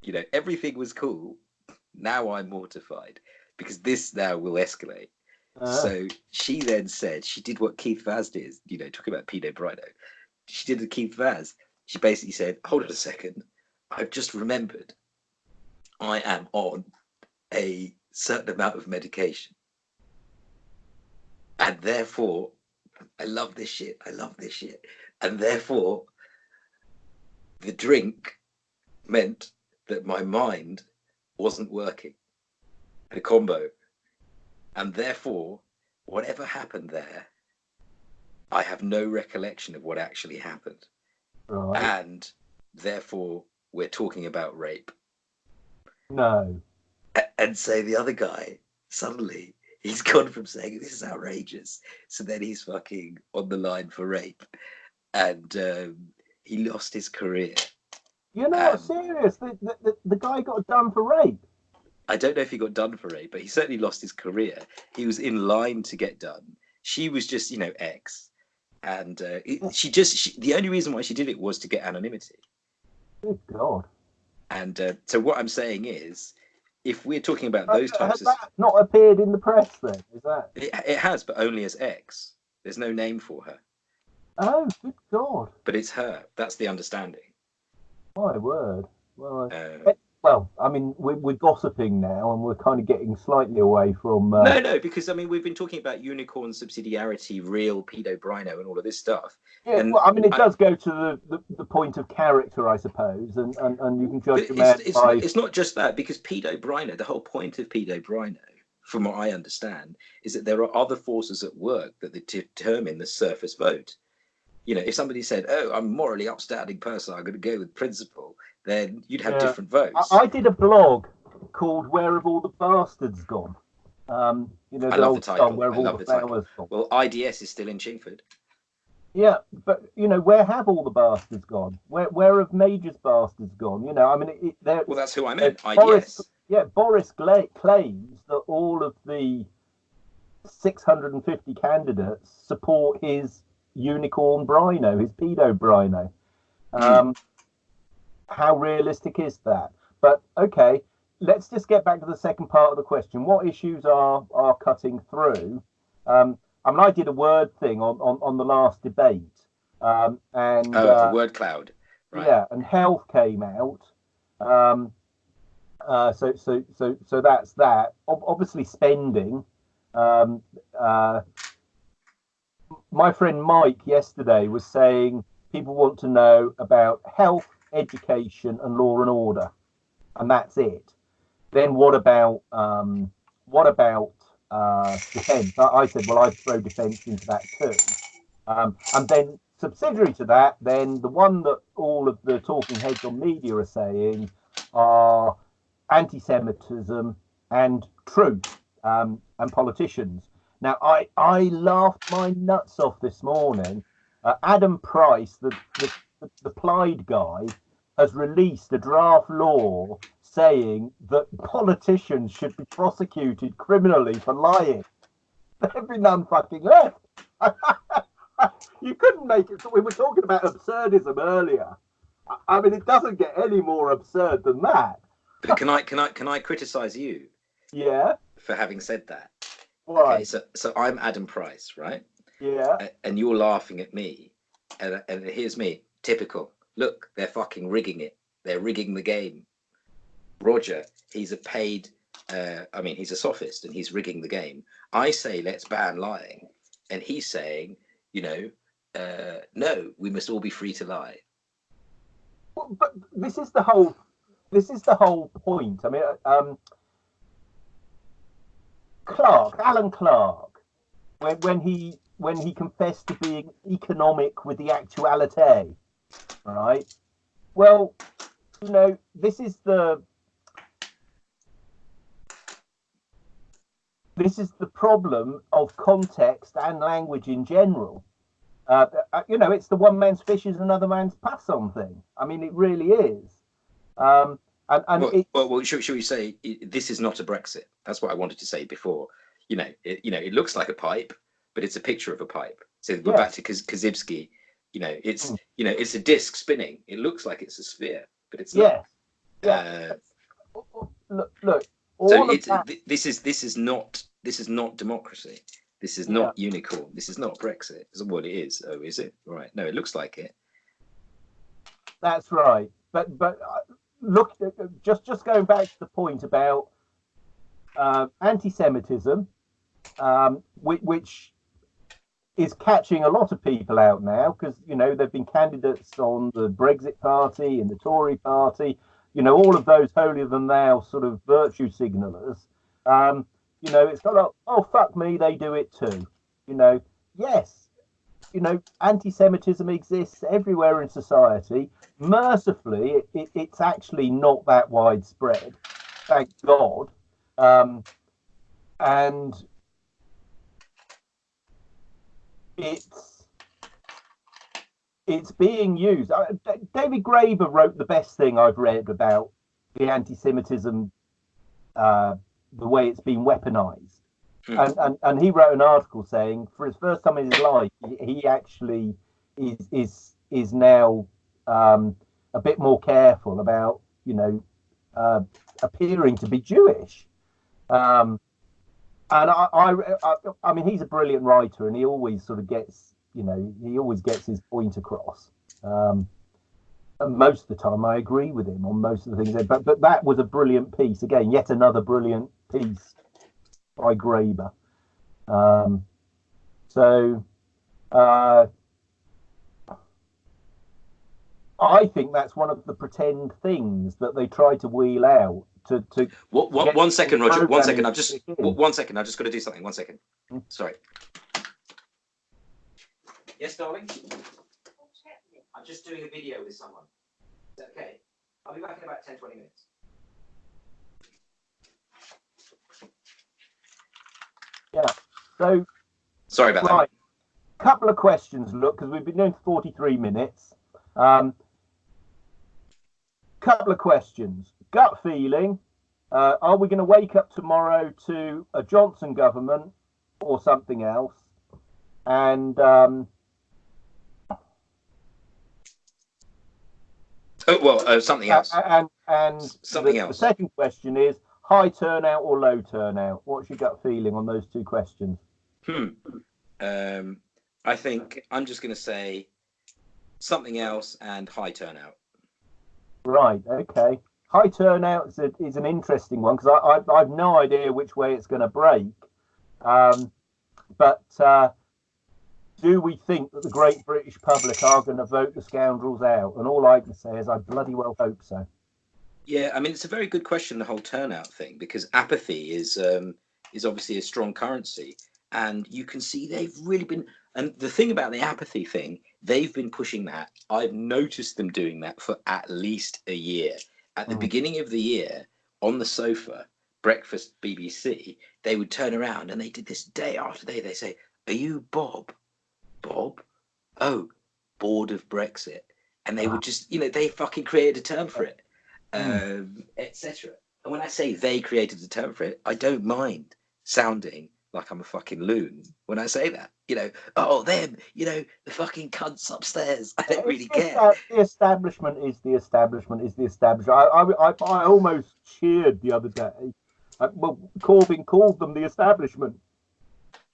You know, everything was cool. Now I'm mortified because this now will escalate. Uh, So she then said she did what Keith Vaz did, you know, talking about Pinot Brino. She did the Keith Vaz. She basically said, Hold on a second. I've just remembered I am on a certain amount of medication. And therefore, I love this shit. I love this shit. And therefore, the drink meant that my mind wasn't working. The combo and therefore, whatever happened there, I have no recollection of what actually happened. right. And therefore, we're talking about rape. No. And so the other guy, suddenly, he's gone from saying this is outrageous. So then he's fucking on the line for rape. And um, he lost his career. You're not Um, serious. The, the, the, the guy got done for rape. I don't know if he got done for rape, but he certainly lost his career. He was in line to get done. She was just, you know, ex, and uh, it, she just she, the only reason why she did it was to get anonymity. Good God. And uh, so what I'm saying is, if we're talking about those types has of, that not appeared in the press then? Is that? it, it has, but only as X. There's no name for her, Oh, good God. but it's her. That's the understanding. My word. Well, Uh, well I mean, we're, we're gossiping now and we're kind of getting slightly away from. Uh, no, no, because I mean we've been talking about unicorn subsidiarity, real pedo brino, and all of this stuff. yeah, and well, I mean, it I- does go to the, the, the point of character, I suppose, and, and, and you can judge man it's, it's, by. it's not just that because pedo brino the whole point of pedo brino from what i understand is that there are other forces at work that determine the surface vote you know if somebody said oh i'm a morally upstanding person i'm going to go with principle then you'd have Yeah. different votes I, I did a blog called "Where Have All the Bastards Gone." Um, you know, I love the title. song, "Where Have I All love the title. Gone." well ids is still in chingford Yeah, but you know, where have all the bastards gone? Where where have Major's bastards gone? You know, I mean, it, it, well that's who i meant ids Boris- yeah, Boris Gla- claims that all of the 650 candidates support his unicorn brino, his pedo brino. Um, how realistic is that? But okay, let's just get back to the second part of the question. What issues are are cutting through? Um, I mean, I did a word thing on on, on the last debate, um, and oh uh, word cloud right yeah, and health came out. Um, uh, so so so so that's that. Ob- obviously, spending. Um, uh, my friend Mike yesterday was saying people want to know about health, education, and law and order, and that's it. Then what about um, what about uh, defence? I, I said, well, I'd throw defence into that too. Um, and then subsidiary to that, then the one that all of the talking heads on media are saying are anti-Semitism and truth um, and politicians. Now, I I laughed my nuts off this morning. Uh, Adam Price, the, the the Plaid guy, has released a draft law saying that politicians should be prosecuted criminally for lying. There'd be none fucking left. you couldn't make it. So we were talking about absurdism earlier. I- mean, it doesn't get any more absurd than that. but can i can i can i criticize you Yeah. for having said that Why? okay so so i'm adam price right Yeah. And you're laughing at me and, and here's me, typical. Look, they're fucking rigging it. They're rigging the game. Roger, he's a paid. Uh, I mean, he's a sophist and he's rigging the game. I say let's ban lying, and he's saying, you know, uh, no, we must all be free to lie. But this is the whole. This is the whole point. I mean, um, Clark, Alan Clark, when when he when he confessed to being economic with the actuality, right? Well, you know, this is the this is the problem of context and language in general. Uh, uh you know, it's the one man's fish is another man's pass on thing. I mean, it really is. Um, and, and well, it, well, well should, should, we say this is not a Brexit? That's what I wanted to say before. You know, it, you know, it looks like a pipe, but it's a picture of a pipe. So we're back to Korzybski. You know, it's mm. you know, it's a disc spinning. It looks like it's a sphere, but it's not. Yeah. Uh, look, look. so it's, this is this is not this is not democracy. This is not yeah. unicorn. This is not Brexit. Is what it is. Oh, is it? Right. No, it looks like it. That's right. But but uh, look, uh, just just going back to the point about uh, anti-Semitism, um, which, which is catching a lot of people out now because you know there've been candidates on the Brexit Party and the Tory Party, you know all of those holier than thou sort of virtue signalers. Um, you know it's not like oh fuck me, they do it too. You know yes, you know anti-Semitism exists everywhere in society. Mercifully, it, it, it's actually not that widespread, thank God. Um, and it's it's being used. Uh, David Graeber wrote the best thing I've read about the anti-Semitism, uh, the way it's been weaponized, mm. and, and and he wrote an article saying for his first time in his life he actually is is is now um, a bit more careful about you know uh, appearing to be Jewish. Um, and I, I, I, I mean, he's a brilliant writer, and he always sort of gets, you know, he always gets his point across. Um, and most of the time, I agree with him on most of the things. But but that was a brilliant piece. Again, yet another brilliant piece by Graeber. Um, so uh, I think that's one of the pretend things that they try to wheel out to to. What, what, one second, Roger. One second. I've just one second. I've just got to do something. One second. Hmm. Sorry. Yes, darling. I'm just doing a video with someone. Is that okay? I'll be back in about 10, 20 minutes. Yeah. So. Sorry about right. that. Couple of questions, look, because we've been doing 43 minutes. Um, couple of questions gut feeling uh, are we going to wake up tomorrow to a Johnson government or something else? And um, oh, well, uh, something else. And and something the, else. The second question is high turnout or low turnout. What's your gut feeling on those two questions? Hmm. Um, I think I'm just going to say something else and high turnout. Right. Okay high turnout is, a, is an interesting one because I, I, have no idea which way it's going to break. Um, but uh, do we think that the great British public are going to vote the scoundrels out? And all I can say is I bloody well hope so. Yeah, I mean it's a very good question the whole turnout thing because apathy is um, is obviously a strong currency, and you can see they've really been. And the thing about the apathy thing, they've been pushing that. I've noticed them doing that for at least a year at the mm. beginning of the year on the sofa, breakfast BBC, they would turn around and they did this day after day. They say, Are you Bob? Bob? Oh, bored of Brexit. And they would just, you know, they fucking created a term for it, mm. um, etc. And when I say they created a term for it, I don't mind sounding like I'm a fucking loon when I say that. You know, oh them, you know, the fucking cunts upstairs. I don't really care. The establishment is the establishment is the establishment. I, I, I, I almost cheered the other day. Uh, well, Corbyn called them the establishment,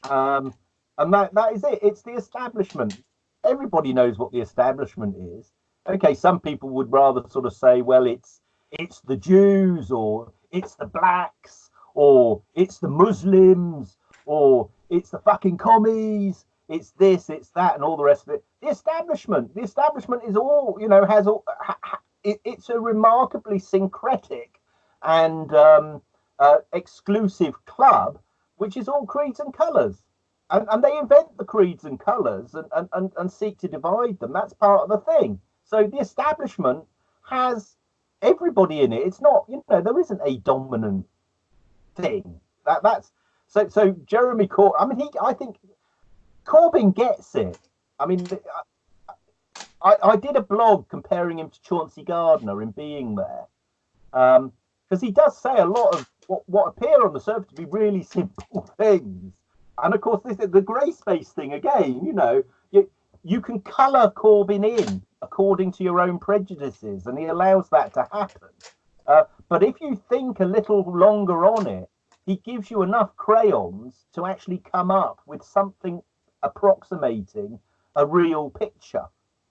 um, and that that is it. It's the establishment, everybody knows what the establishment is. Okay, some people would rather sort of say, well, it's it's the Jews or it's the blacks or it's the Muslims or it's the fucking commies, it's this, it's that, and all the rest of it. The establishment, the establishment is all, you know, has all, ha, ha, it, it's a remarkably syncretic and um, uh, exclusive club, which is all creeds and colours. And, and they invent the creeds and colours and, and, and, and seek to divide them. That's part of the thing. So the establishment has everybody in it. It's not, you know, there isn't a dominant thing. That that's so so Jeremy Corbyn. I mean, he I think Corbyn gets it. I mean, I, I did a blog comparing him to Chauncey Gardiner in being there, because um, he does say a lot of what, what appear on the surface to be really simple things. And of course, this is the grey space thing again. You know, you you can colour Corbyn in according to your own prejudices, and he allows that to happen. Uh, but if you think a little longer on it, he gives you enough crayons to actually come up with something approximating a real picture.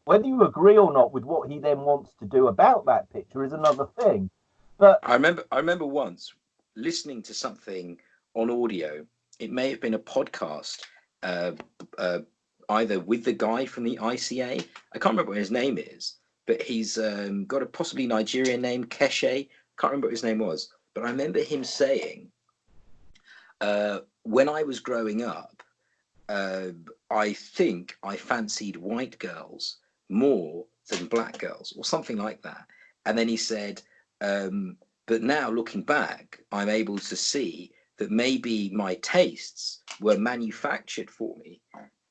Whether you agree or not with what he then wants to do about that picture is another thing. But I remember, I remember once listening to something on audio. It may have been a podcast, uh, uh, either with the guy from the ICA. I can't remember what his name is, but he's um, got a possibly Nigerian name, Keshe. Can't remember what his name was, but I remember him saying, uh, when I was growing up, uh, I think I fancied white girls more than black girls, or something like that. And then he said, um, but now looking back, I'm able to see that maybe my tastes were manufactured for me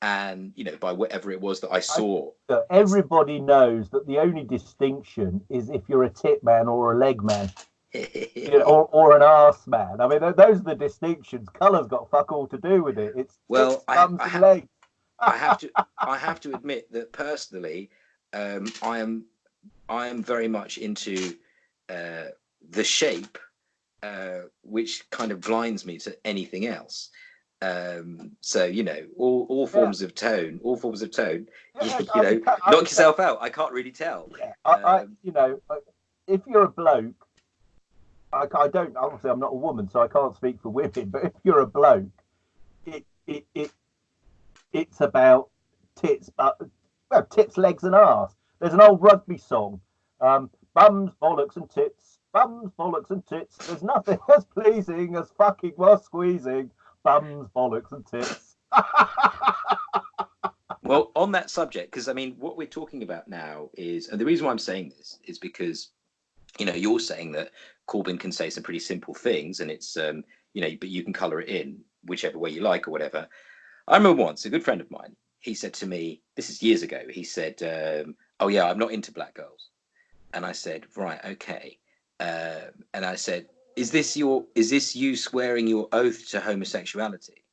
and you know by whatever it was that I saw. Everybody knows that the only distinction is if you're a tip man or a leg man. You know, or, or an arse man. I mean, those are the distinctions. Colour's got fuck all to do with it. It's well, I, I, ha- I, have to, I have to admit that personally, um, I am, I am very much into uh, the shape, uh, which kind of blinds me to anything else. Um, so you know, all, all forms yeah. of tone, all forms of tone. Yeah, you, you know, knock yourself out. I can't really tell. Yeah, I, um, I, you know, if you're a bloke, I, I, don't. Obviously, I'm not a woman, so I can't speak for women. But if you're a bloke, it it, it it's about tits, uh, well, tits, legs, and arse. There's an old rugby song, um, bums, bollocks, and tits. Bums, bollocks, and tits. There's nothing as pleasing as fucking while squeezing bums, bollocks, and tits. well, on that subject, because I mean, what we're talking about now is, and the reason why I'm saying this is because, you know, you're saying that Corbyn can say some pretty simple things, and it's, um, you know, but you can colour it in whichever way you like or whatever. I remember once a good friend of mine. He said to me, this is years ago. He said, um, "Oh yeah, I'm not into black girls," and I said, "Right, okay." Uh, and I said, is this your is this you swearing your oath to homosexuality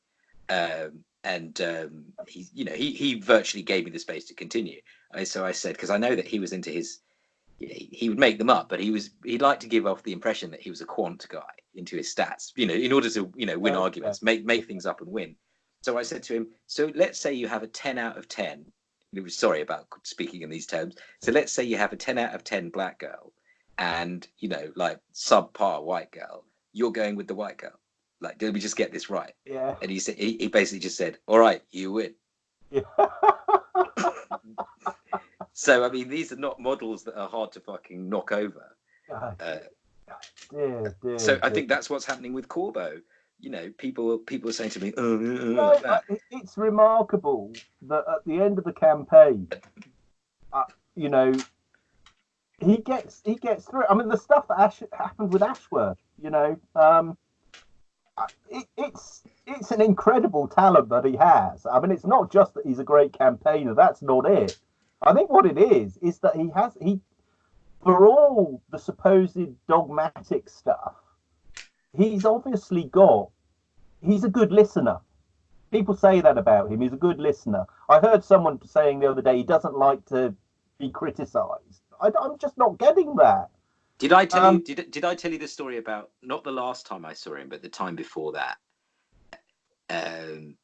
um, and um, he you know he he virtually gave me the space to continue and so i said because i know that he was into his he, he would make them up but he was he'd like to give off the impression that he was a quant guy into his stats you know in order to you know win oh, arguments yeah. make make things up and win. So i said to him so let's say you have a 10 out of 10 sorry about speaking in these terms. So let's say you have a 10 out of 10 black girl and you know like subpar white girl. You're going with the white girl. Like did we just get this right? Yeah. And he said he, he basically just said all right you win. Yeah. so i mean these are not models that are hard to fucking knock over uh, dear, dear, so dear. i think that's what's happening with corbo you know people people are saying to me oh, no, it's remarkable that at the end of the campaign uh, you know he gets he gets through. I mean, the stuff that Ash, happened with Ashworth, you know, um, it, it's it's an incredible talent that he has. I mean, it's not just that he's a great campaigner. That's not it. I think what it is is that he has he, for all the supposed dogmatic stuff, he's obviously got. He's a good listener. People say that about him. He's a good listener. I heard someone saying the other day he doesn't like to be criticised I, am just not getting that. Did I tell um, you? Did did I tell you the story about not the last time I saw him, but the time before that? Um,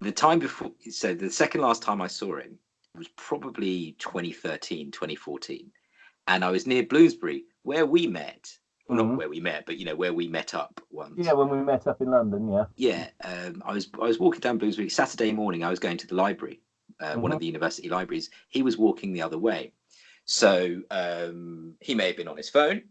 the time before, so the second last time I saw him, was probably 2013, 2014. And I was near Bloomsbury, where we met. Well, Mhm. not where we met, but you know, where we met up once. Yeah, when we met up in London, yeah. Yeah, um, I was I was walking down Bloomsbury Saturday morning. I was going to the library, uh, one of the university libraries. He was walking the other way, so um, he may have been on his phone.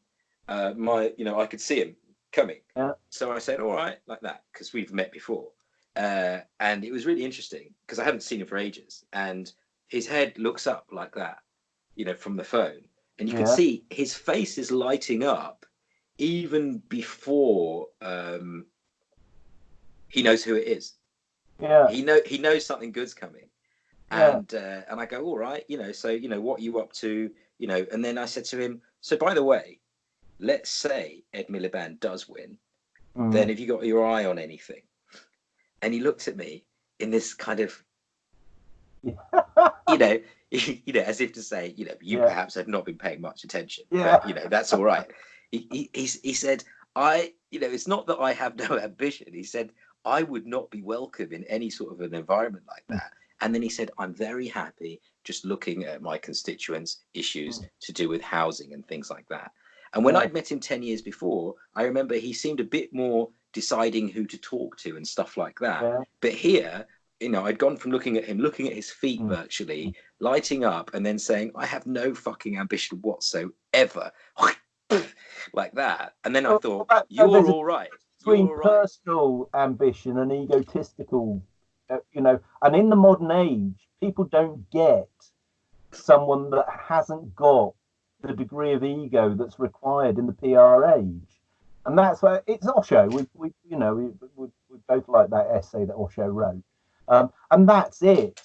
Uh, my, you know, I could see him coming. Yeah. So I said, "All right," like that, because we've met before, uh, and it was really interesting because I haven't seen him for ages, and his head looks up like that, you know, from the phone, and you can see his face is lighting up even before um, he knows who it is. Yeah. He know he knows something good's coming, Yeah. and uh, and I go, all right, you know, so you know what are you up to, you know, and then I said to him, so by the way, let's say Ed Miliband does win, Mm. then have you got your eye on anything? And he looked at me in this kind of, you know, you know, as if to say, you know, you Yeah. perhaps have not been paying much attention. Yeah. But, you know, that's all right. he, he, he, he said, I, you know, it's not that I have no ambition. He said, I would not be welcome in any sort of an environment like hmm. that. And then he said, I'm very happy just looking at my constituents' issues hmm. to do with housing and things like that. And when Yeah. I'd met him 10 years before, I remember he seemed a bit more deciding who to talk to and stuff like that. Yeah. But here, you know, I'd gone from looking at him, looking at his feet Mm. virtually, lighting up, and then saying, I have no fucking ambition whatsoever. like that. And then I thought, that- you're all right. between You're all right. personal ambition and egotistical, uh, you know, and in the modern age, people don't get someone that hasn't got the degree of ego that's required in the PR age, and that's where it's Osho. We, we you know, we, we, we both like that essay that Osho wrote, um, and that's it.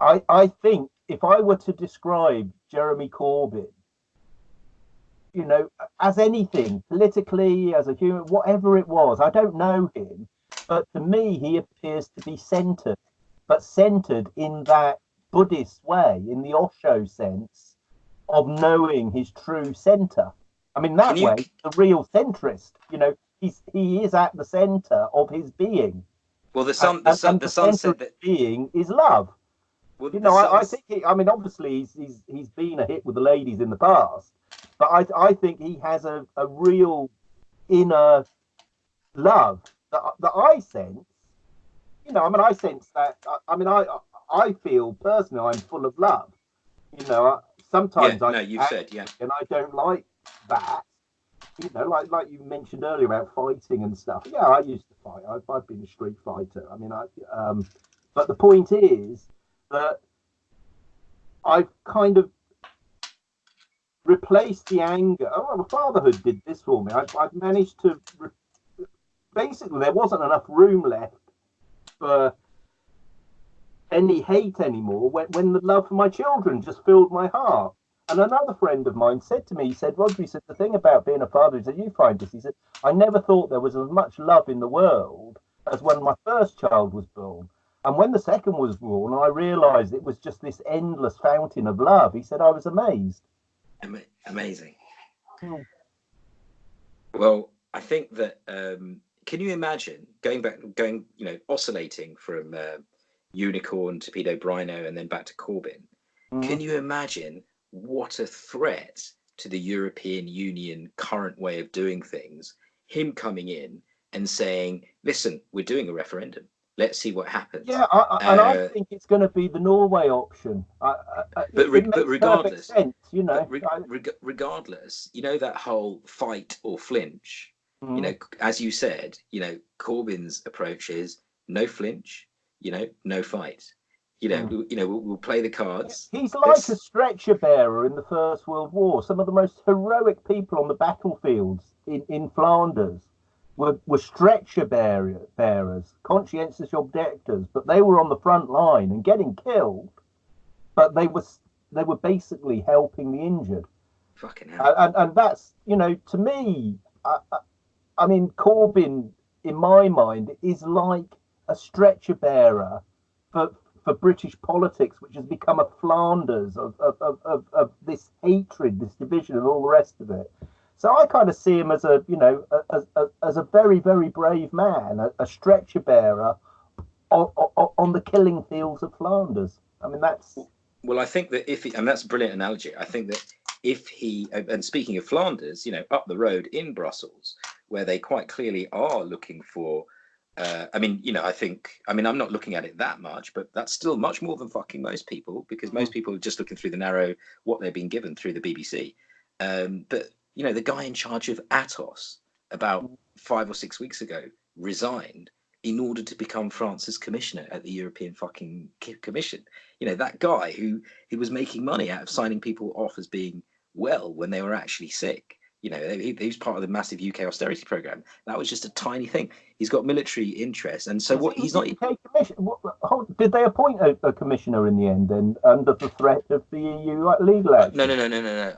I I think if I were to describe Jeremy Corbyn you know, as anything, politically, as a human, whatever it was, I don't know him, but to me, he appears to be centered, but centered in that Buddhist way, in the Osho sense of knowing his true center. I mean, that you- way, the real centrist, you know, he's he is at the center of his being. Well, the son, And- the and the the son center said that. being is love. Well, You know, I, I think he, I mean, obviously he's, he's he's been a hit with the ladies in the past, but I I think he has a, a real inner love that that I sense. You know, I mean, I sense that. I, I mean, I I feel personally I'm full of love. You know, I, Yeah, sometimes I no, you've said, yeah. and I don't like that. You know, like like you mentioned earlier about fighting and stuff. Yeah, I used to fight. I've, I've been a street fighter. I mean, I um, but the point is that I've kind of replaced the anger. Oh, well, fatherhood did this for me. I've, I've managed to re- basically there wasn't enough room left for any hate anymore when, when the love for my children just filled my heart. And another friend of mine said to me, he said, Roger, he said, the thing about being a father is that you find this. He said, I never thought there was as much love in the world as when my first child was born. And when the second was born, I realized it was just this endless fountain of love. He said, I was amazed. Ama- amazing. Hmm. Well, I think that um, can you imagine going back, going you know, oscillating from uh, unicorn to pedo brino and then back to Corbyn? Mm. Can you imagine what a threat to the European Union current way of doing things? Him coming in and saying, "Listen, we're doing a referendum. Let's see what happens." Yeah, I, I, and I Uh, think it's going to be the Norway option. I, But re- but regardless- sense, you know. Re- I- regardless, you know that whole fight or flinch. you mm, know, as you said, you know, Corbyn's approach is no flinch, you know, no fight. You know, Mm. we, you know, we'll, we'll play the cards. He's like a stretcher bearer in the First World War. Some of the most heroic people on the battlefields in, in Flanders were, were stretcher bearer, bearers, conscientious objectors, but they were on the front line and getting killed. But they were they were basically helping the injured, Fucking hell. and, and, and that's you know to me, I, I, I mean Corbyn in my mind is like a stretcher bearer for for British politics, which has become a Flanders of of, of, of, this hatred, this division, and all the rest of it. So I kind of see him as a, you know, as, as, a very, very brave man, a, stretcher bearer on the killing fields of Flanders. I mean, that's Well, I think that if he, and that's a brilliant analogy. I think that if he, and speaking of Flanders, you know, up the road in Brussels, where they quite clearly are looking for. Uh, I mean, you know, I think, I mean, I'm not looking at it that much, but that's still much more than fucking most people because most people are just looking through the narrow what they're being given through the BBC. Um, but you know, the guy in charge of Atos about five or six weeks ago resigned in order to become France's commissioner at the European fucking Commission. You know, that guy who who was making money out of signing people off as being well when they were actually sick. You know, he, he was part of the massive UK austerity program. That was just a tiny thing. He's got military interests, and so what? He's not. What, did they appoint a, a, commissioner in the end? Then under the threat of the EU legal action? No, no, no, no, no, no.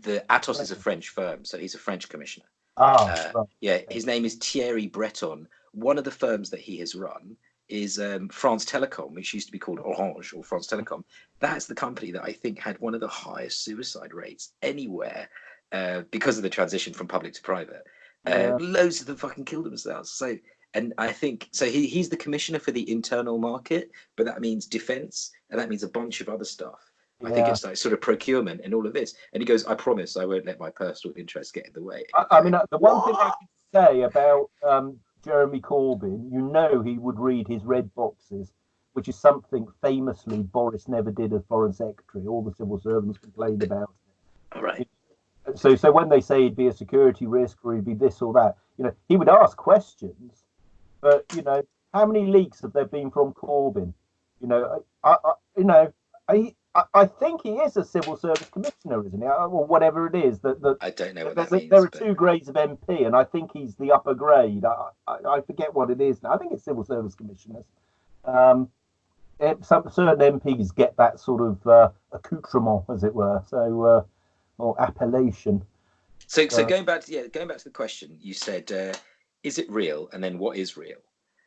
The Atos is a French firm, so he's a French commissioner. Ah, uh, right. yeah. His name is Thierry Breton. One of the firms that he has run is um, France Telecom, which used to be called Orange or France Telecom. That's the company that I think had one of the highest suicide rates anywhere uh, because of the transition from public to private. Uh. Loads of them fucking killed themselves. So, and I think so. He, he's the commissioner for the internal market, but that means defense, and that means a bunch of other stuff. I think it's like sort of procurement and all of this. And he goes, "I promise, I won't let my personal interests get in the way." I, I mean, uh, the one thing I can say about um, Jeremy Corbyn, you know, he would read his red boxes, which is something famously Boris never did as foreign secretary. All the civil servants complained about it. All right so so when they say he'd be a security risk or he'd be this or that, you know, he would ask questions, but you know, how many leaks have there been from Corbyn? You know, I, I you know, I, I think he is a civil service commissioner, isn't he? Or whatever it is. That, that I don't know what that means, There are but... two grades of MP, and I think he's the upper grade. I, I, I forget what it is now. I think it's civil service commissioners. Um, it, some certain MPs get that sort of uh, accoutrement, as it were. So uh, or appellation. So, so uh, going back to yeah, going back to the question, you said, uh, is it real? And then what is real?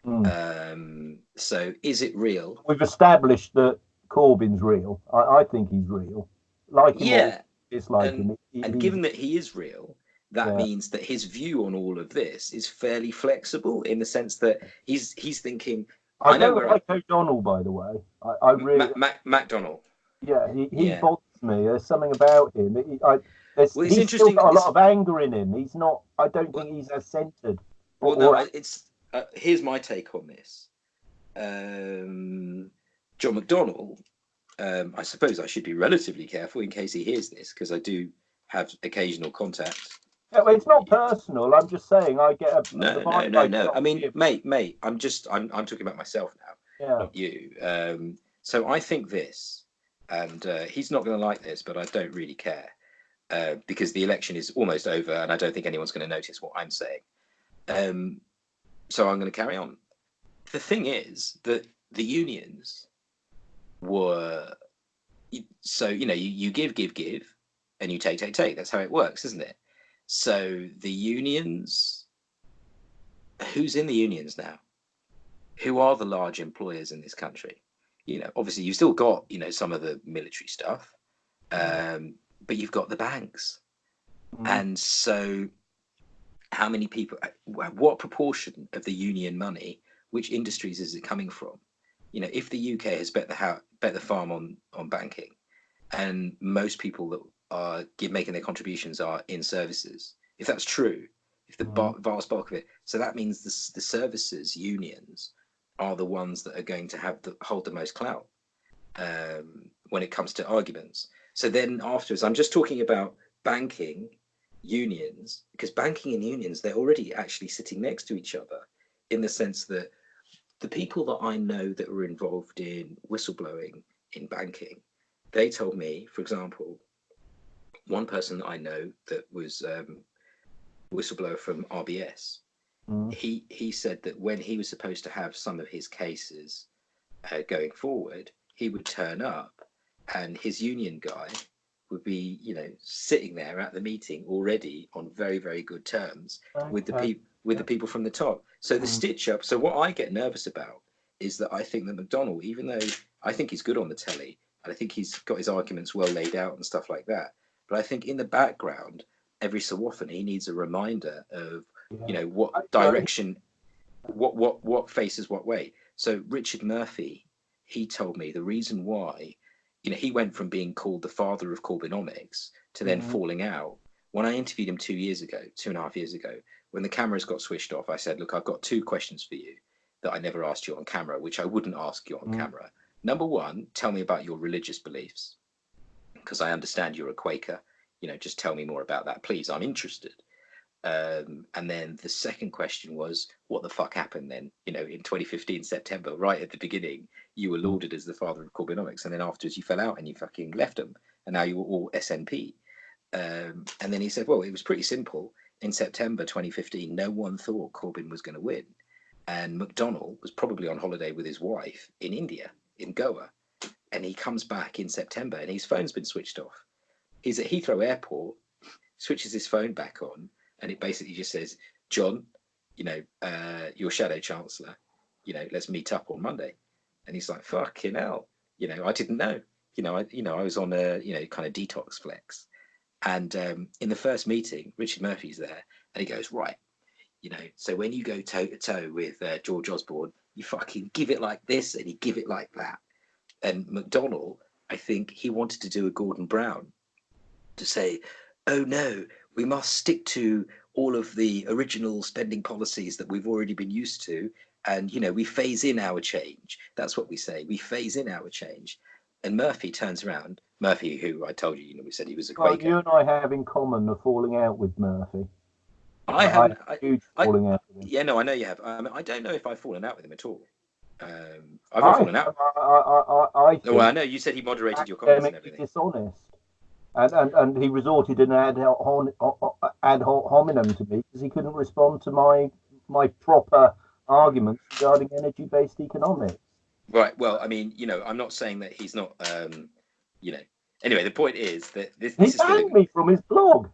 Mm. Um, so, is it real? We've established that Corbyn's real. I, I think he's real. Like him yeah, dislike and, him. He, and given that he is real, that yeah. means that his view on all of this is fairly flexible in the sense that he's he's thinking. I, I know where like I, O'Donnell, by the way. I, I really Mac, Mac, McDonnell. Yeah, he, he yeah. Me. There's something about him. He, I, well, he's still got a lot of anger in him. He's not. I don't well, think he's as centered. Well, or, no, it's. Uh, here's my take on this. Um, John McDonnell. Um, I suppose I should be relatively careful in case he hears this because I do have occasional contact. Yeah, well, it's not personal. I'm just saying I get a. No, no, no, no. I mean, mate, mate. I'm just. I'm. I'm talking about myself now, yeah. not you. Um, so I think this and uh, he's not going to like this, but I don't really care uh, because the election is almost over, and I don't think anyone's going to notice what I'm saying. Um, so I'm going to carry on. The thing is that the unions were so you know you, you give give give and you take take take that's how it works isn't it so the unions who's in the unions now who are the large employers in this country you know, obviously you've still got, you know, some of the military stuff, um, but you've got the banks. Mm. And so how many people, what proportion of the union money, which industries is it coming from? You know, if the UK has bet the bet the farm on, on banking and most people that are give, making their contributions are in services, if that's true, if the mm. vast bulk of it, so that means the, the services unions are the ones that are going to have the hold the most clout um, when it comes to arguments. So then afterwards, I'm just talking about banking unions because banking and unions they're already actually sitting next to each other in the sense that the people that I know that were involved in whistleblowing in banking, they told me, for example, one person that I know that was um, whistleblower from RBS Mm. He he said that when he was supposed to have some of his cases uh, going forward, he would turn up, and his union guy would be, you know, sitting there at the meeting already on very very good terms okay. with the people with yeah. the people from the top. So the mm. stitch up. So what I get nervous about is that I think that McDonald, even though I think he's good on the telly, and I think he's got his arguments well laid out and stuff like that, but I think in the background, every so often he needs a reminder of you know what direction what what what faces what way so richard murphy he told me the reason why you know, he went from being called the father of Corbynomics to then Mhm. falling out. When I interviewed him two years ago, two and a half years ago, when the cameras got switched off, I said, "Look, I've got two questions for you that I never asked you on camera, which I wouldn't ask you on Mm. camera. Number one, tell me about your religious beliefs, because I understand you're a Quaker. You know, just tell me more about that, please. I'm interested." Um, and then the second question was, what the fuck happened then? You know, in 2015 September, right at the beginning, you were lauded as the father of Corbynomics, and then afterwards you fell out and you fucking left them, and now you were all SNP. Um, and then he said, well, it was pretty simple. In September 2015, no one thought Corbyn was going to win, and McDonnell was probably on holiday with his wife in India, in Goa, and he comes back in September, and his phone's been switched off. He's at Heathrow Airport, switches his phone back on, and it basically just says, John, you know, uh, your shadow chancellor, you know, let's meet up on Monday. And he's like, fucking hell, you know, I didn't know, you know, I, you know, I was on a, you know, kind of detox flex. And um, in the first meeting, Richard Murphy's there, and he goes, right, you know, so when you go toe to toe with uh, George Osborne, you fucking give it like this, and you give it like that. And McDonnell, I think he wanted to do a Gordon Brown to say, oh no, we must stick to all of the original spending policies that we've already been used to. And, you know, we phase in our change. That's what we say. We phase in our change. And Murphy turns around, Murphy, who I told you, you know, we said he was a Quaker. you and I have in common the falling out with Murphy. I haven't, I, huge I- falling out with him. yeah, no, I know you have. Um, I don't know if I've fallen out with him at all. Um, I've not fallen out. I, I, I, I Well, I know you said he moderated your comments and everything. dishonest. And, and, and he resorted an ad, ad hominem to me because he couldn't respond to my my proper arguments regarding energy based economics. Right. Well, I mean, you know, I'm not saying that he's not, um, you know. Anyway, the point is that this, He this is still a, banned me from his blog.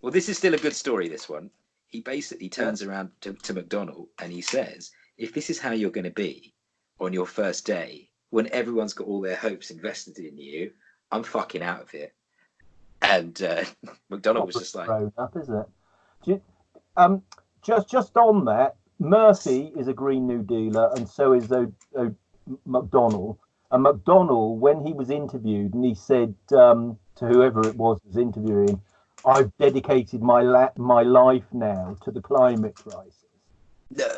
well, this is still a good story. This one. He basically turns around to, to McDonnell and he says, "If this is how you're going to be on your first day, when everyone's got all their hopes invested in you, I'm fucking out of here." And uh, McDonnell was just like, grown up, is it? You- um, just just on that, Murphy is a Green New Dealer, and so is o, o, McDonnell. And McDonald, when he was interviewed, and he said um, to whoever it was was interviewing, "I've dedicated my la- my life now to the climate crisis." "No."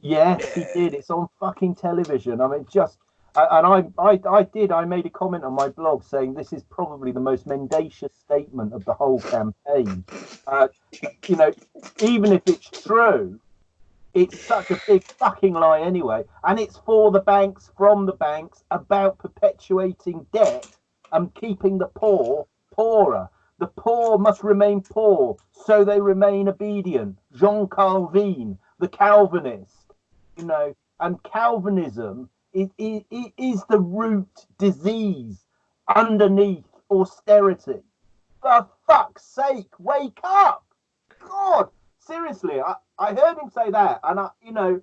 Yes, he did. It's on fucking television. I mean, just and I, I, I did. I made a comment on my blog saying this is probably the most mendacious statement of the whole campaign. Uh, you know, even if it's true, it's such a big fucking lie anyway, and it's for the banks, from the banks, about perpetuating debt and keeping the poor poorer. The poor must remain poor, so they remain obedient. Jean Calvin, the Calvinist you know, and Calvinism is, is, is the root disease underneath austerity. For fuck's sake, wake up! God, seriously, I, I heard him say that, and I, you know,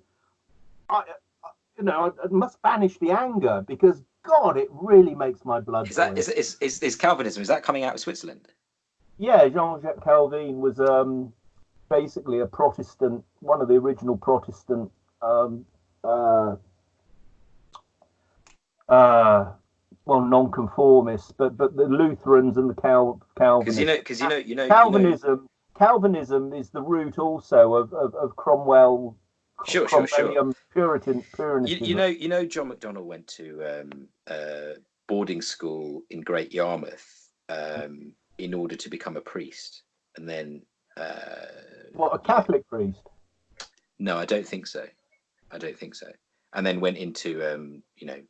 I, I you know, I, I must banish the anger because God, it really makes my blood. Is that is, is, is, is Calvinism? Is that coming out of Switzerland? Yeah, Jean-Jacques Calvin was um, basically a Protestant, one of the original Protestant, um, uh, uh, well, non-conformists, but but the Lutherans and the Cal Because Calvinists. you know, because you know, you know, you know Calvinism, Calvinism is the root also of of, of Cromwell. Sure, sure, sure. Cromwellian Puritan, you, Puritanism. you know, you know, John McDonnell went to um, uh, boarding school in Great Yarmouth um, in order to become a priest, and then uh, what a Catholic priest. no, I don't think so. I don't think so. And then went into um, you know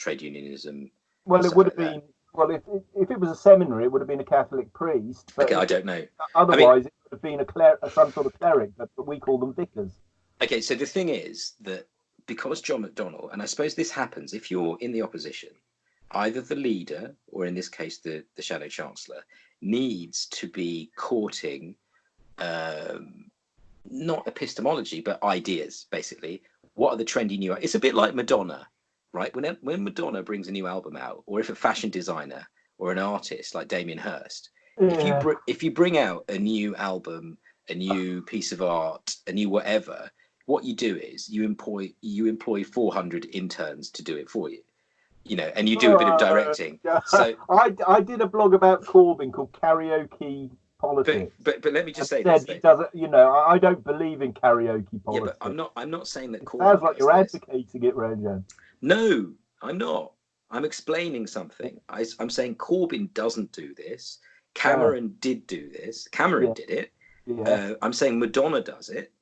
trade unionism. Well, it would have like that. been. Well, if if it was a seminary, it would have been a Catholic priest. But Okay, I don't know. Otherwise, it would have been a cler- some sort of cleric, but, but we call them vicars. Okay, so the thing is that because John McDonnell, and I suppose this happens if you're in the opposition, either the leader or in this case the, the shadow chancellor needs to be courting um, not epistemology but ideas basically. What are the trendy new? It's a bit like Madonna, right? When when Madonna brings a new album out, or if a fashion designer or an artist like Damien Hirst if you br- if you bring out a new album a new piece of art a new whatever what you do is you employ you employ 400 interns to do it for you you know, and you do a bit of oh, directing. So I, I did a blog about Corbyn called Karaoke Politics. But but, but let me just say this. He doesn't, you know, I don't believe in karaoke politics. Yeah, but I'm not. I'm not saying that. Corbyn Sounds like you're advocating it, Ranjan. No, I'm not. I'm explaining something. I, am saying Corbyn doesn't do this. Cameron yeah. did do this. Cameron yeah. did it. Yeah. Uh, I'm saying Madonna does it.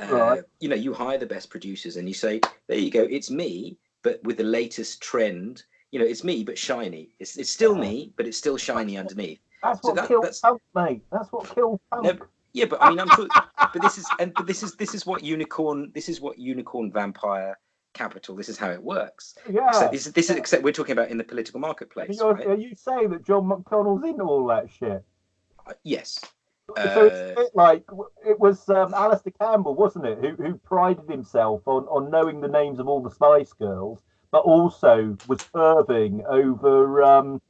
Uh, right. You know, you hire the best producers and you say, "There you go, it's me, but with the latest trend." You know, it's me, but shiny. It's it's still me, but it's still shiny underneath. That's what that, killed that's, punk, mate. That's what killed punk. No, yeah, but I mean, I'm but this is and but this is this is what unicorn. This is what unicorn vampire capital. This is how it works. Yeah. So this is this is except we're talking about in the political marketplace. Right? Are you saying that John McDonnell's into all that shit? Uh, yes. So uh, it's like it was um, Alastair Campbell, wasn't it, who, who prided himself on, on knowing the names of all the Spice Girls, but also was perving over um,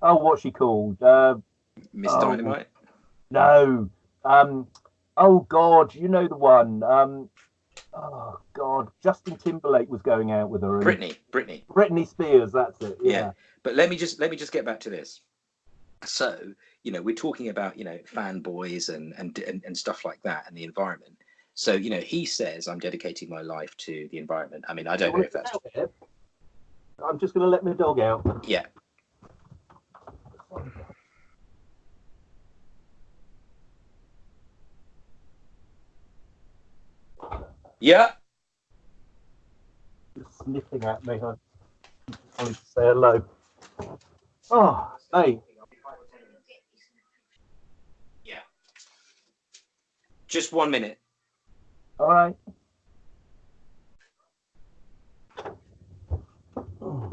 oh, what's she called? Uh, Miss oh, Dynamite. No. Um. Oh God, you know the one. Um. Oh God, Justin Timberlake was going out with her. Britney, Britney, Britney Spears. That's it. Yeah. yeah. But let me just let me just get back to this. So you know we're talking about you know fanboys and and and, and stuff like that and the environment. So you know he says I'm dedicating my life to the environment. I mean I don't know if that's. I'm just going to let my dog out. Yeah. Yeah. Just sniffing at me. I wanted to say hello. Oh, hey. Yeah. Just one minute. All right. Oh,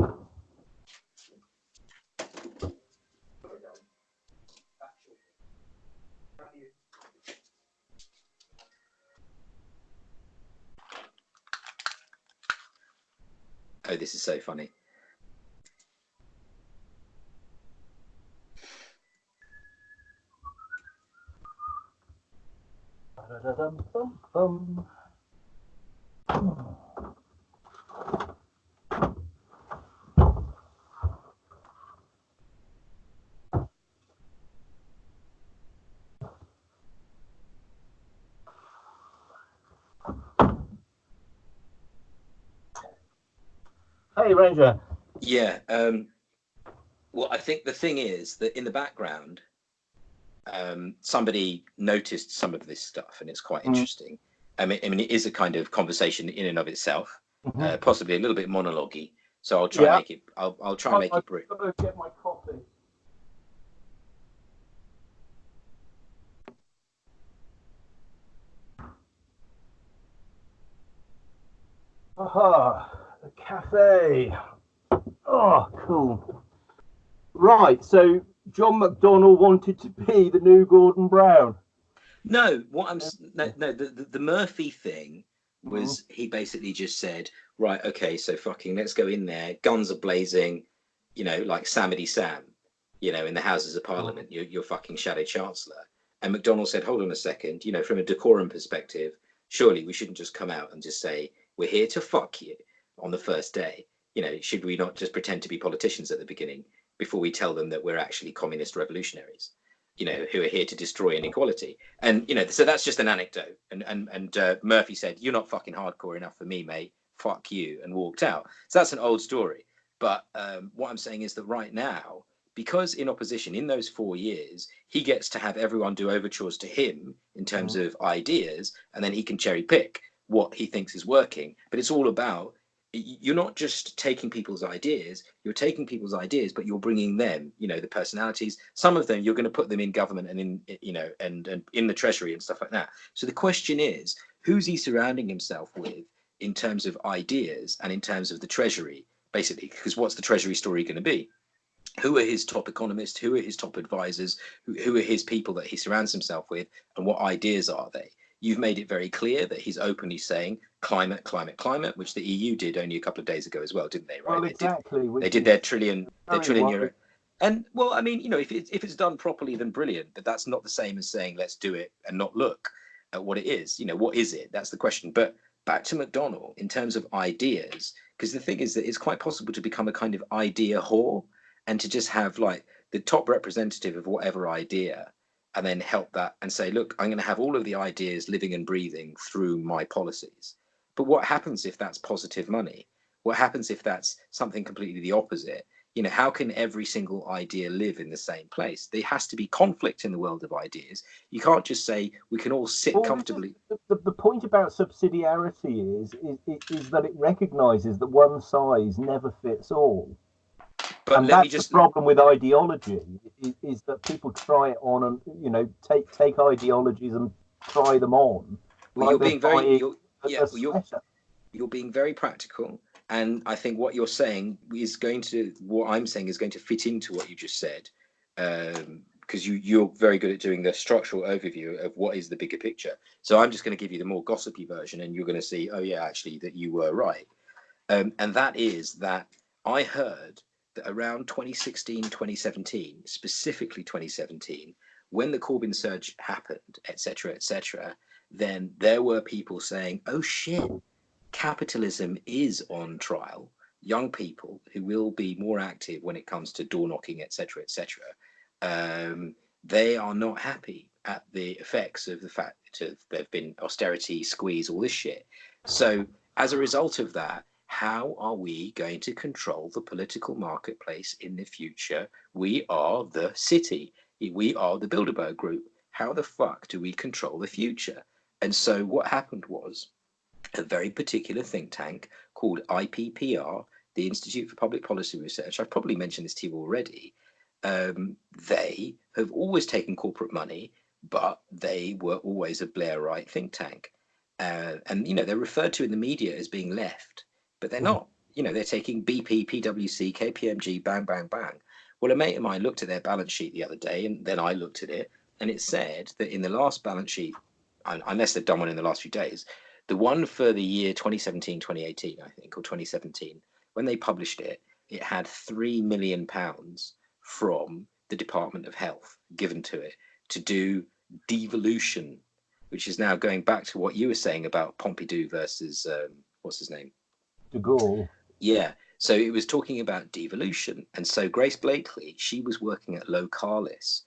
Oh, this is so funny. Hey, Yeah. Um, well, I think the thing is that in the background, um, somebody noticed some of this stuff, and it's quite mm. interesting. I mean, I mean, it is a kind of conversation in and of itself, mm-hmm. uh, possibly a little bit monologue So I'll try yeah. and make it. I'll, I'll try and make i it brief. Get my coffee. Aha the cafe. Oh, cool. Right, so John McDonnell wanted to be the new Gordon Brown. No, what I'm no, no the, the, the Murphy thing was mm-hmm. he basically just said, right, okay, so fucking let's go in there, guns are blazing, you know, like Yosemite Sam, you know, in the Houses of Parliament, mm-hmm. you're, you're fucking Shadow Chancellor. And McDonnell said, hold on a second, you know, from a decorum perspective, surely we shouldn't just come out and just say, we're here to fuck you on the first day. You know, should we not just pretend to be politicians at the beginning before we tell them that we're actually communist revolutionaries? You know, who are here to destroy inequality. And you know, so that's just an anecdote. And and and uh, Murphy said, "You're not fucking hardcore enough for me, mate. Fuck you," and walked out. So that's an old story. But um, what I'm saying is that right now, because in opposition in those four years he gets to have everyone do overtures to him in terms mm. of ideas and then he can cherry pick what he thinks is working but it's all about you're not just taking people's ideas you're taking people's ideas but you're bringing them you know the personalities. Some of them you're going to put them in government and in you know and, and in the treasury and stuff like that. So the question is who's he surrounding himself with in terms of ideas and in terms of the treasury basically? Because what's the treasury story going to be? Who are his top economists? Who are his top advisors? Who, who are his people that he surrounds himself with? And what ideas are they You've made it very clear that he's openly saying climate, climate, climate, which the EU did only a couple of days ago as well, didn't they? Right? Well, exactly. They did, they did their trillion, their trillion euro. And well, I mean, you know, if it's if it's done properly, then brilliant. But that's not the same as saying let's do it and not look at what it is. You know, what is it? That's the question. But back to McDonald in terms of ideas. because the thing is that it's quite possible to become a kind of idea whore and to just have like the top representative of whatever idea and then help that and say, look, I'm going to have all of the ideas living and breathing through my policies. But what happens if that's positive money? What happens if that's something completely the opposite? You know, how can every single idea live in the same place? There has to be conflict in the world of ideas. You can't just say we can all sit well, comfortably. The, the, point about subsidiarity is, is, is that it recognizes that one size never fits all. But and that's just... the problem with ideology is, is, that people try it on and you know take take ideologies and try them on. Like you're being very you're, yeah, you're, you're being very practical, and I think what you're saying is going to what I'm saying is going to fit into what you just said, because um, you you're very good at doing the structural overview of what is the bigger picture. So I'm just going to give you the more gossipy version, and you're going to see, oh yeah, actually that you were right, um, and that is that I heard that around 2016, 2017, specifically 2017, when the Corbyn surge happened, etc., etc., then there were people saying, "Oh shit, capitalism is on trial." Young people who will be more active when it comes to door knocking, etc., etc., um, they are not happy at the effects of the fact that there have been austerity, squeeze, all this shit. So as a result of that, how are we going to control the political marketplace in the future? We are the city. We are the Bilderberg Group. How the fuck do we control the future? And so what happened was a very particular think tank called IPPR, the Institute for Public Policy Research. I've probably mentioned this to you already. Um, they have always taken corporate money, but they were always a Blairite think tank. Uh, and, you know, they're referred to in the media as being left but they're hmm. not. You know, they're taking BP, PwC, KPMG, bang, bang, bang. Well, a mate of mine looked at their balance sheet the other day, and then I looked at it, and it said that in the last balance sheet, unless they've done one in the last few days, the one for the year 2017, 2018, I think, or 2017, when they published it, it had three million pounds from the Department of Health given to it to do devolution, which is now going back to what you were saying about Pompidou versus um, what's his name, de Gaulle. Yeah. So it was talking about devolution. And so Grace Blakeley, she was working at Localis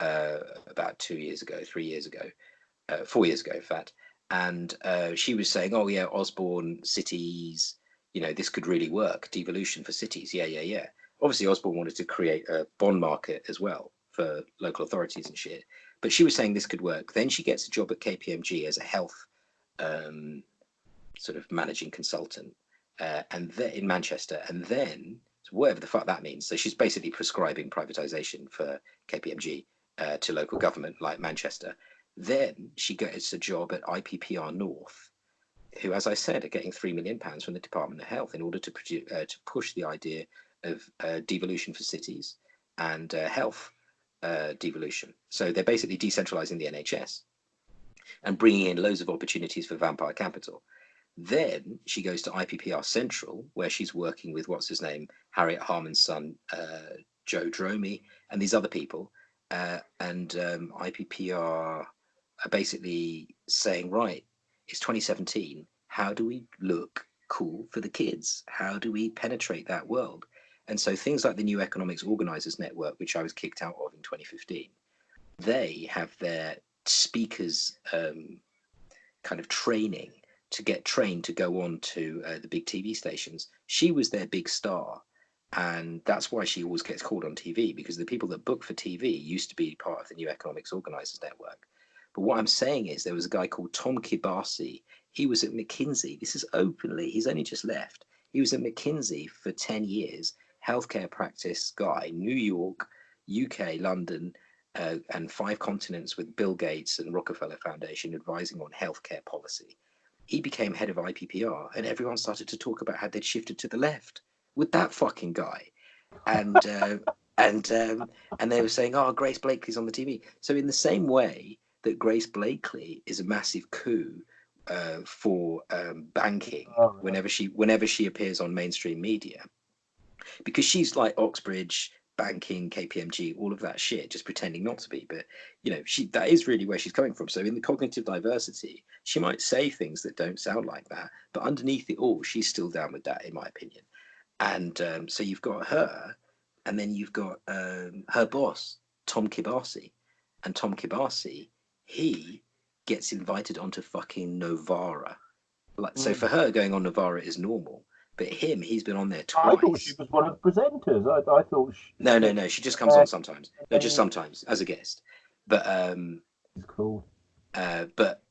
uh, about two years ago, three years ago, uh, four years ago, in fact. And uh, she was saying, oh, yeah, Osborne cities, you know, this could really work. Devolution for cities. Yeah, yeah, yeah. Obviously, Osborne wanted to create a bond market as well for local authorities and shit. But she was saying this could work. Then she gets a job at KPMG as a health um, sort of managing consultant uh, and then in Manchester, and then whatever the fuck that means. So she's basically prescribing privatization for KPMG uh, to local government like Manchester. Then she gets a job at IPPR North, who, as I said, are getting three million pounds from the Department of Health in order to produce uh, to push the idea of uh, devolution for cities and uh, health uh, devolution. So they're basically decentralizing the NHS and bringing in loads of opportunities for vampire capital. Then she goes to IPPR Central, where she's working with what's his name, Harriet Harman's son, uh, Joe Dromey, and these other people. Uh, and um, IPPR are basically saying, right, it's 2017. How do we look cool for the kids? How do we penetrate that world? And so things like the New Economics Organizers Network, which I was kicked out of in 2015, they have their speakers um, kind of training to get trained to go on to uh, the big TV stations. She was their big star. And that's why she always gets called on TV because the people that book for TV used to be part of the New Economics Organizers Network. But what I'm saying is there was a guy called Tom Kibasi. He was at McKinsey. This is openly, he's only just left. He was at McKinsey for 10 years, healthcare practice guy, New York, UK, London, uh, and five continents with Bill Gates and Rockefeller Foundation advising on healthcare policy he became head of IPPR, and everyone started to talk about how they'd shifted to the left with that fucking guy, and uh, and um, and they were saying, "Oh, Grace Blakeley's on the TV." So in the same way that Grace Blakeley is a massive coup uh, for um, banking oh, whenever she whenever she appears on mainstream media, because she's like Oxbridge, banking, KPMG, all of that shit, just pretending not to be. But you know, she that is really where she's coming from. So in the cognitive diversity, she might say things that don't sound like that, but underneath it all, she's still down with that, in my opinion. And um, so you've got her, and then you've got um, her boss, Tom Kibasi, and Tom Kibasi, he gets invited onto fucking Novara. Like so, Mm. for her, going on Novara is normal. But him, he's been on there twice. I thought she was one of the presenters. I, I thought she No, no, no. She just comes on sometimes. No, just sometimes as a guest. But um, was cool. uh, but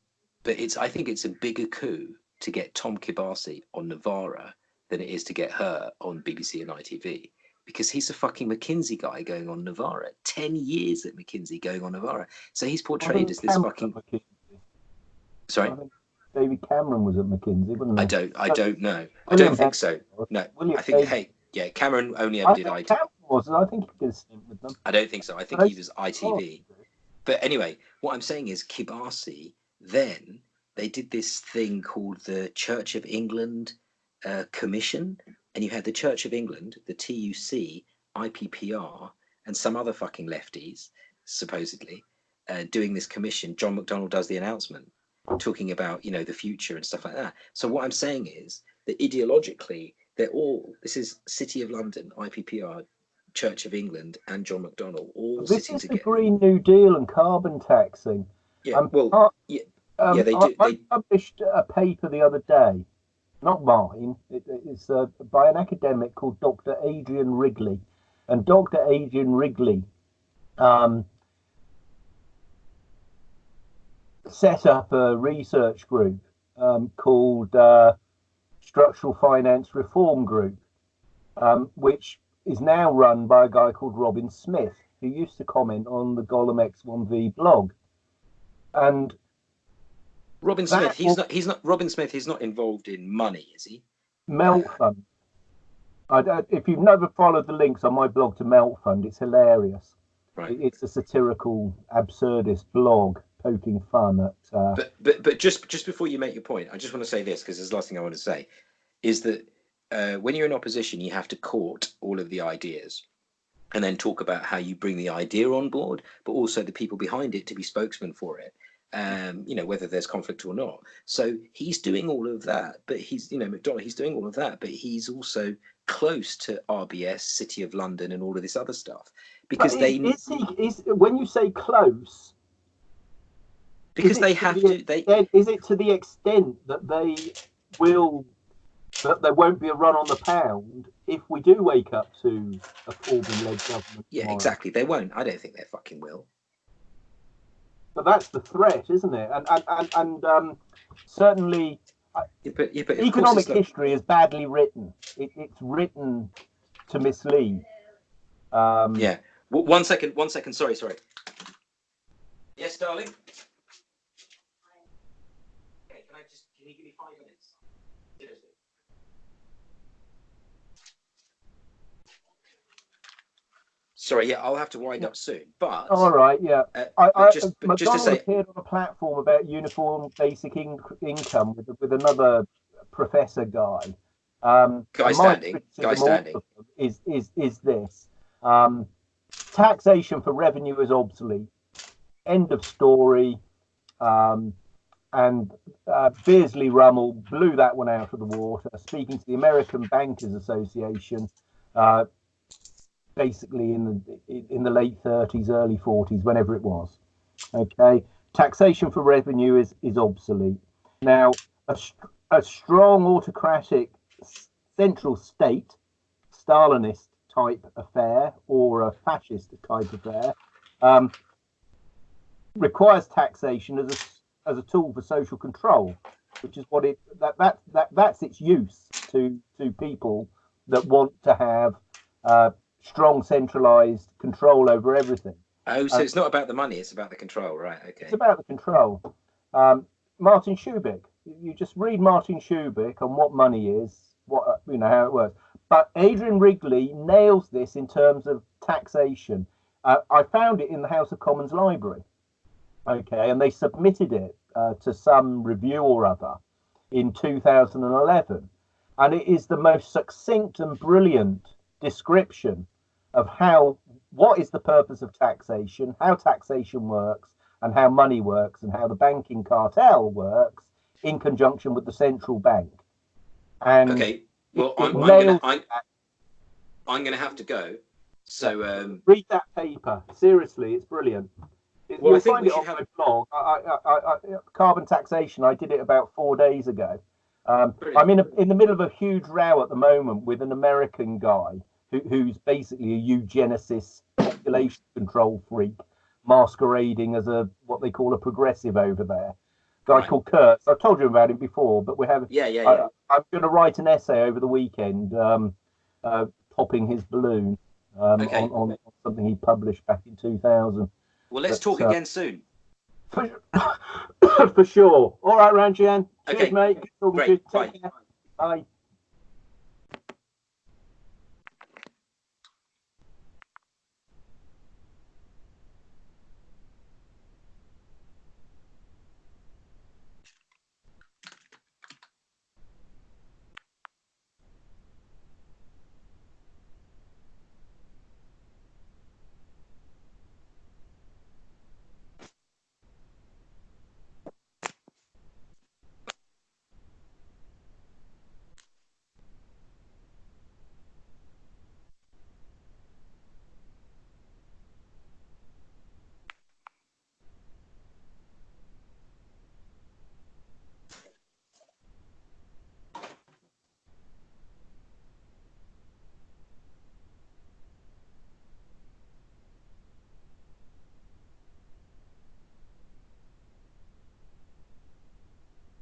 but it's. I think it's a bigger coup to get Tom Kibasi on Novara than it is to get her on BBC and ITV because he's a fucking McKinsey guy going on Novara. Ten years at McKinsey going on Novara. So he's portrayed as this fucking. McKinsey. Sorry, David Cameron was at McKinsey, wasn't he? I don't. I don't know. I don't think so. No, William I think. Hague- Hey, yeah, Cameron only ever I did. Cameron was. I think he did with them. I don't think so. I think he was ITV. But anyway, what I'm saying is Kibasi, then they did this thing called the Church of England uh, Commission. And you had the Church of England, the TUC, IPPR, and some other fucking lefties, supposedly, uh, doing this commission. John McDonnell does the announcement, talking about, you know, the future and stuff like that. So what I'm saying is that ideologically, they're all, this is City of London, IPPR, Church of England, and John McDonnell all This sitting is the. Green New Deal and carbon taxing. Yeah, Um, well, uh, yeah, Um, Yeah, they I, do- I they- published a paper the other day, not mine. It, it's uh, by an academic called Dr. Adrian Wrigley, and Dr. Adrian Wrigley um, set up a research group um, called uh, Structural Finance Reform Group, um, which is now run by a guy called Robin Smith, who used to comment on the Golem XIV blog. And Robin Smith. He's not. He's not. Robin Smith. He's not involved in money, is he? Melt Fund. I don't, if you've never followed the links on my blog to Melt Fund, it's hilarious. Right. It's a satirical, absurdist blog poking fun at. Uh, But but but just just before you make your point, I just want to say this because it's the last thing I want to say, is that uh, when you're in opposition, you have to court all of the ideas, and then talk about how you bring the idea on board, but also the people behind it to be spokesman for it. Um, you know whether there's conflict or not. So he's doing all of that, but he's you know McDonald. He's doing all of that, but he's also close to RBS, City of London, and all of this other stuff because but they is, is he is when you say close? Because they to have the to they extent- Is it to the extent that they will that there won't be a run on the pound if we do wake up to a Corbyn-led government? yeah tomorrow? exactly they won't. I don't think they fucking will. But that's the threat, isn't it? And and and, and um, certainly Yeah, but, yeah, but economic it's like- history is badly written. It, it's written to mislead. Um, Yeah. W- one second. One second. Sorry. Sorry. Yes, darling. Okay. Can I just? Can you give me five minutes? Seriously. Sorry. Yeah, I'll have to wind up soon. But All right. Yeah. uh, I, I, just, McDonald just to say, appeared on a platform about uniform basic in, income with with another professor guy. Um, Guy Standing, Guy Standing. Is is is this? Um, taxation for revenue is obsolete. End of story. Um, and uh, Beardsley Ruml blew that one out of the water, speaking to the American Bankers Association, uh, basically in the in the late 30s, early 40s, whenever it was. Okay, taxation for revenue is is obsolete. Now, a, a strong autocratic central state, Stalinist type affair or a fascist type affair, um, requires taxation as a as a tool for social control, which is what it that that, that that's its use to to people that want to have uh, strong centralized control over everything. oh, so uh, it's not about the money; it's about the control, right? Okay. It's about the control. Um, Martin Shubik. You just read Martin Shubik on what money is, what uh, you know how it works. But Adrian Wrigley nails this in terms of taxation. Uh, I found it in the House of Commons library. Okay, and they submitted it uh, to some review or other in 2011, and it is the most succinct and brilliant description of how what is the purpose of taxation, how taxation works, and how money works, and how the banking cartel works in conjunction with the central bank. And Okay. Well, I'm, I'm gonna I'm, I'm gonna have to go. So um, read that paper. Seriously, it's brilliant. It- Well, I You'll think find we it on my have- blog. I, I, I, I, carbon taxation. I did it about four days ago. Um, I'm in a, in the middle of a huge row at the moment with an American guy who, who's basically a eugenicist population control freak, masquerading as a what they call a progressive over there. Guy Right. called Kurtz. I've told you about him before, but we have yeah, yeah, yeah. I, I'm going to write an essay over the weekend, um, uh, popping his balloon um, Okay. on, on something he published back in 2000. well, let's but, talk uh, again soon. For, for sure. All right, Ranjan. Cheers, Okay. mate. Good talking to you. Great. Take care. Bye.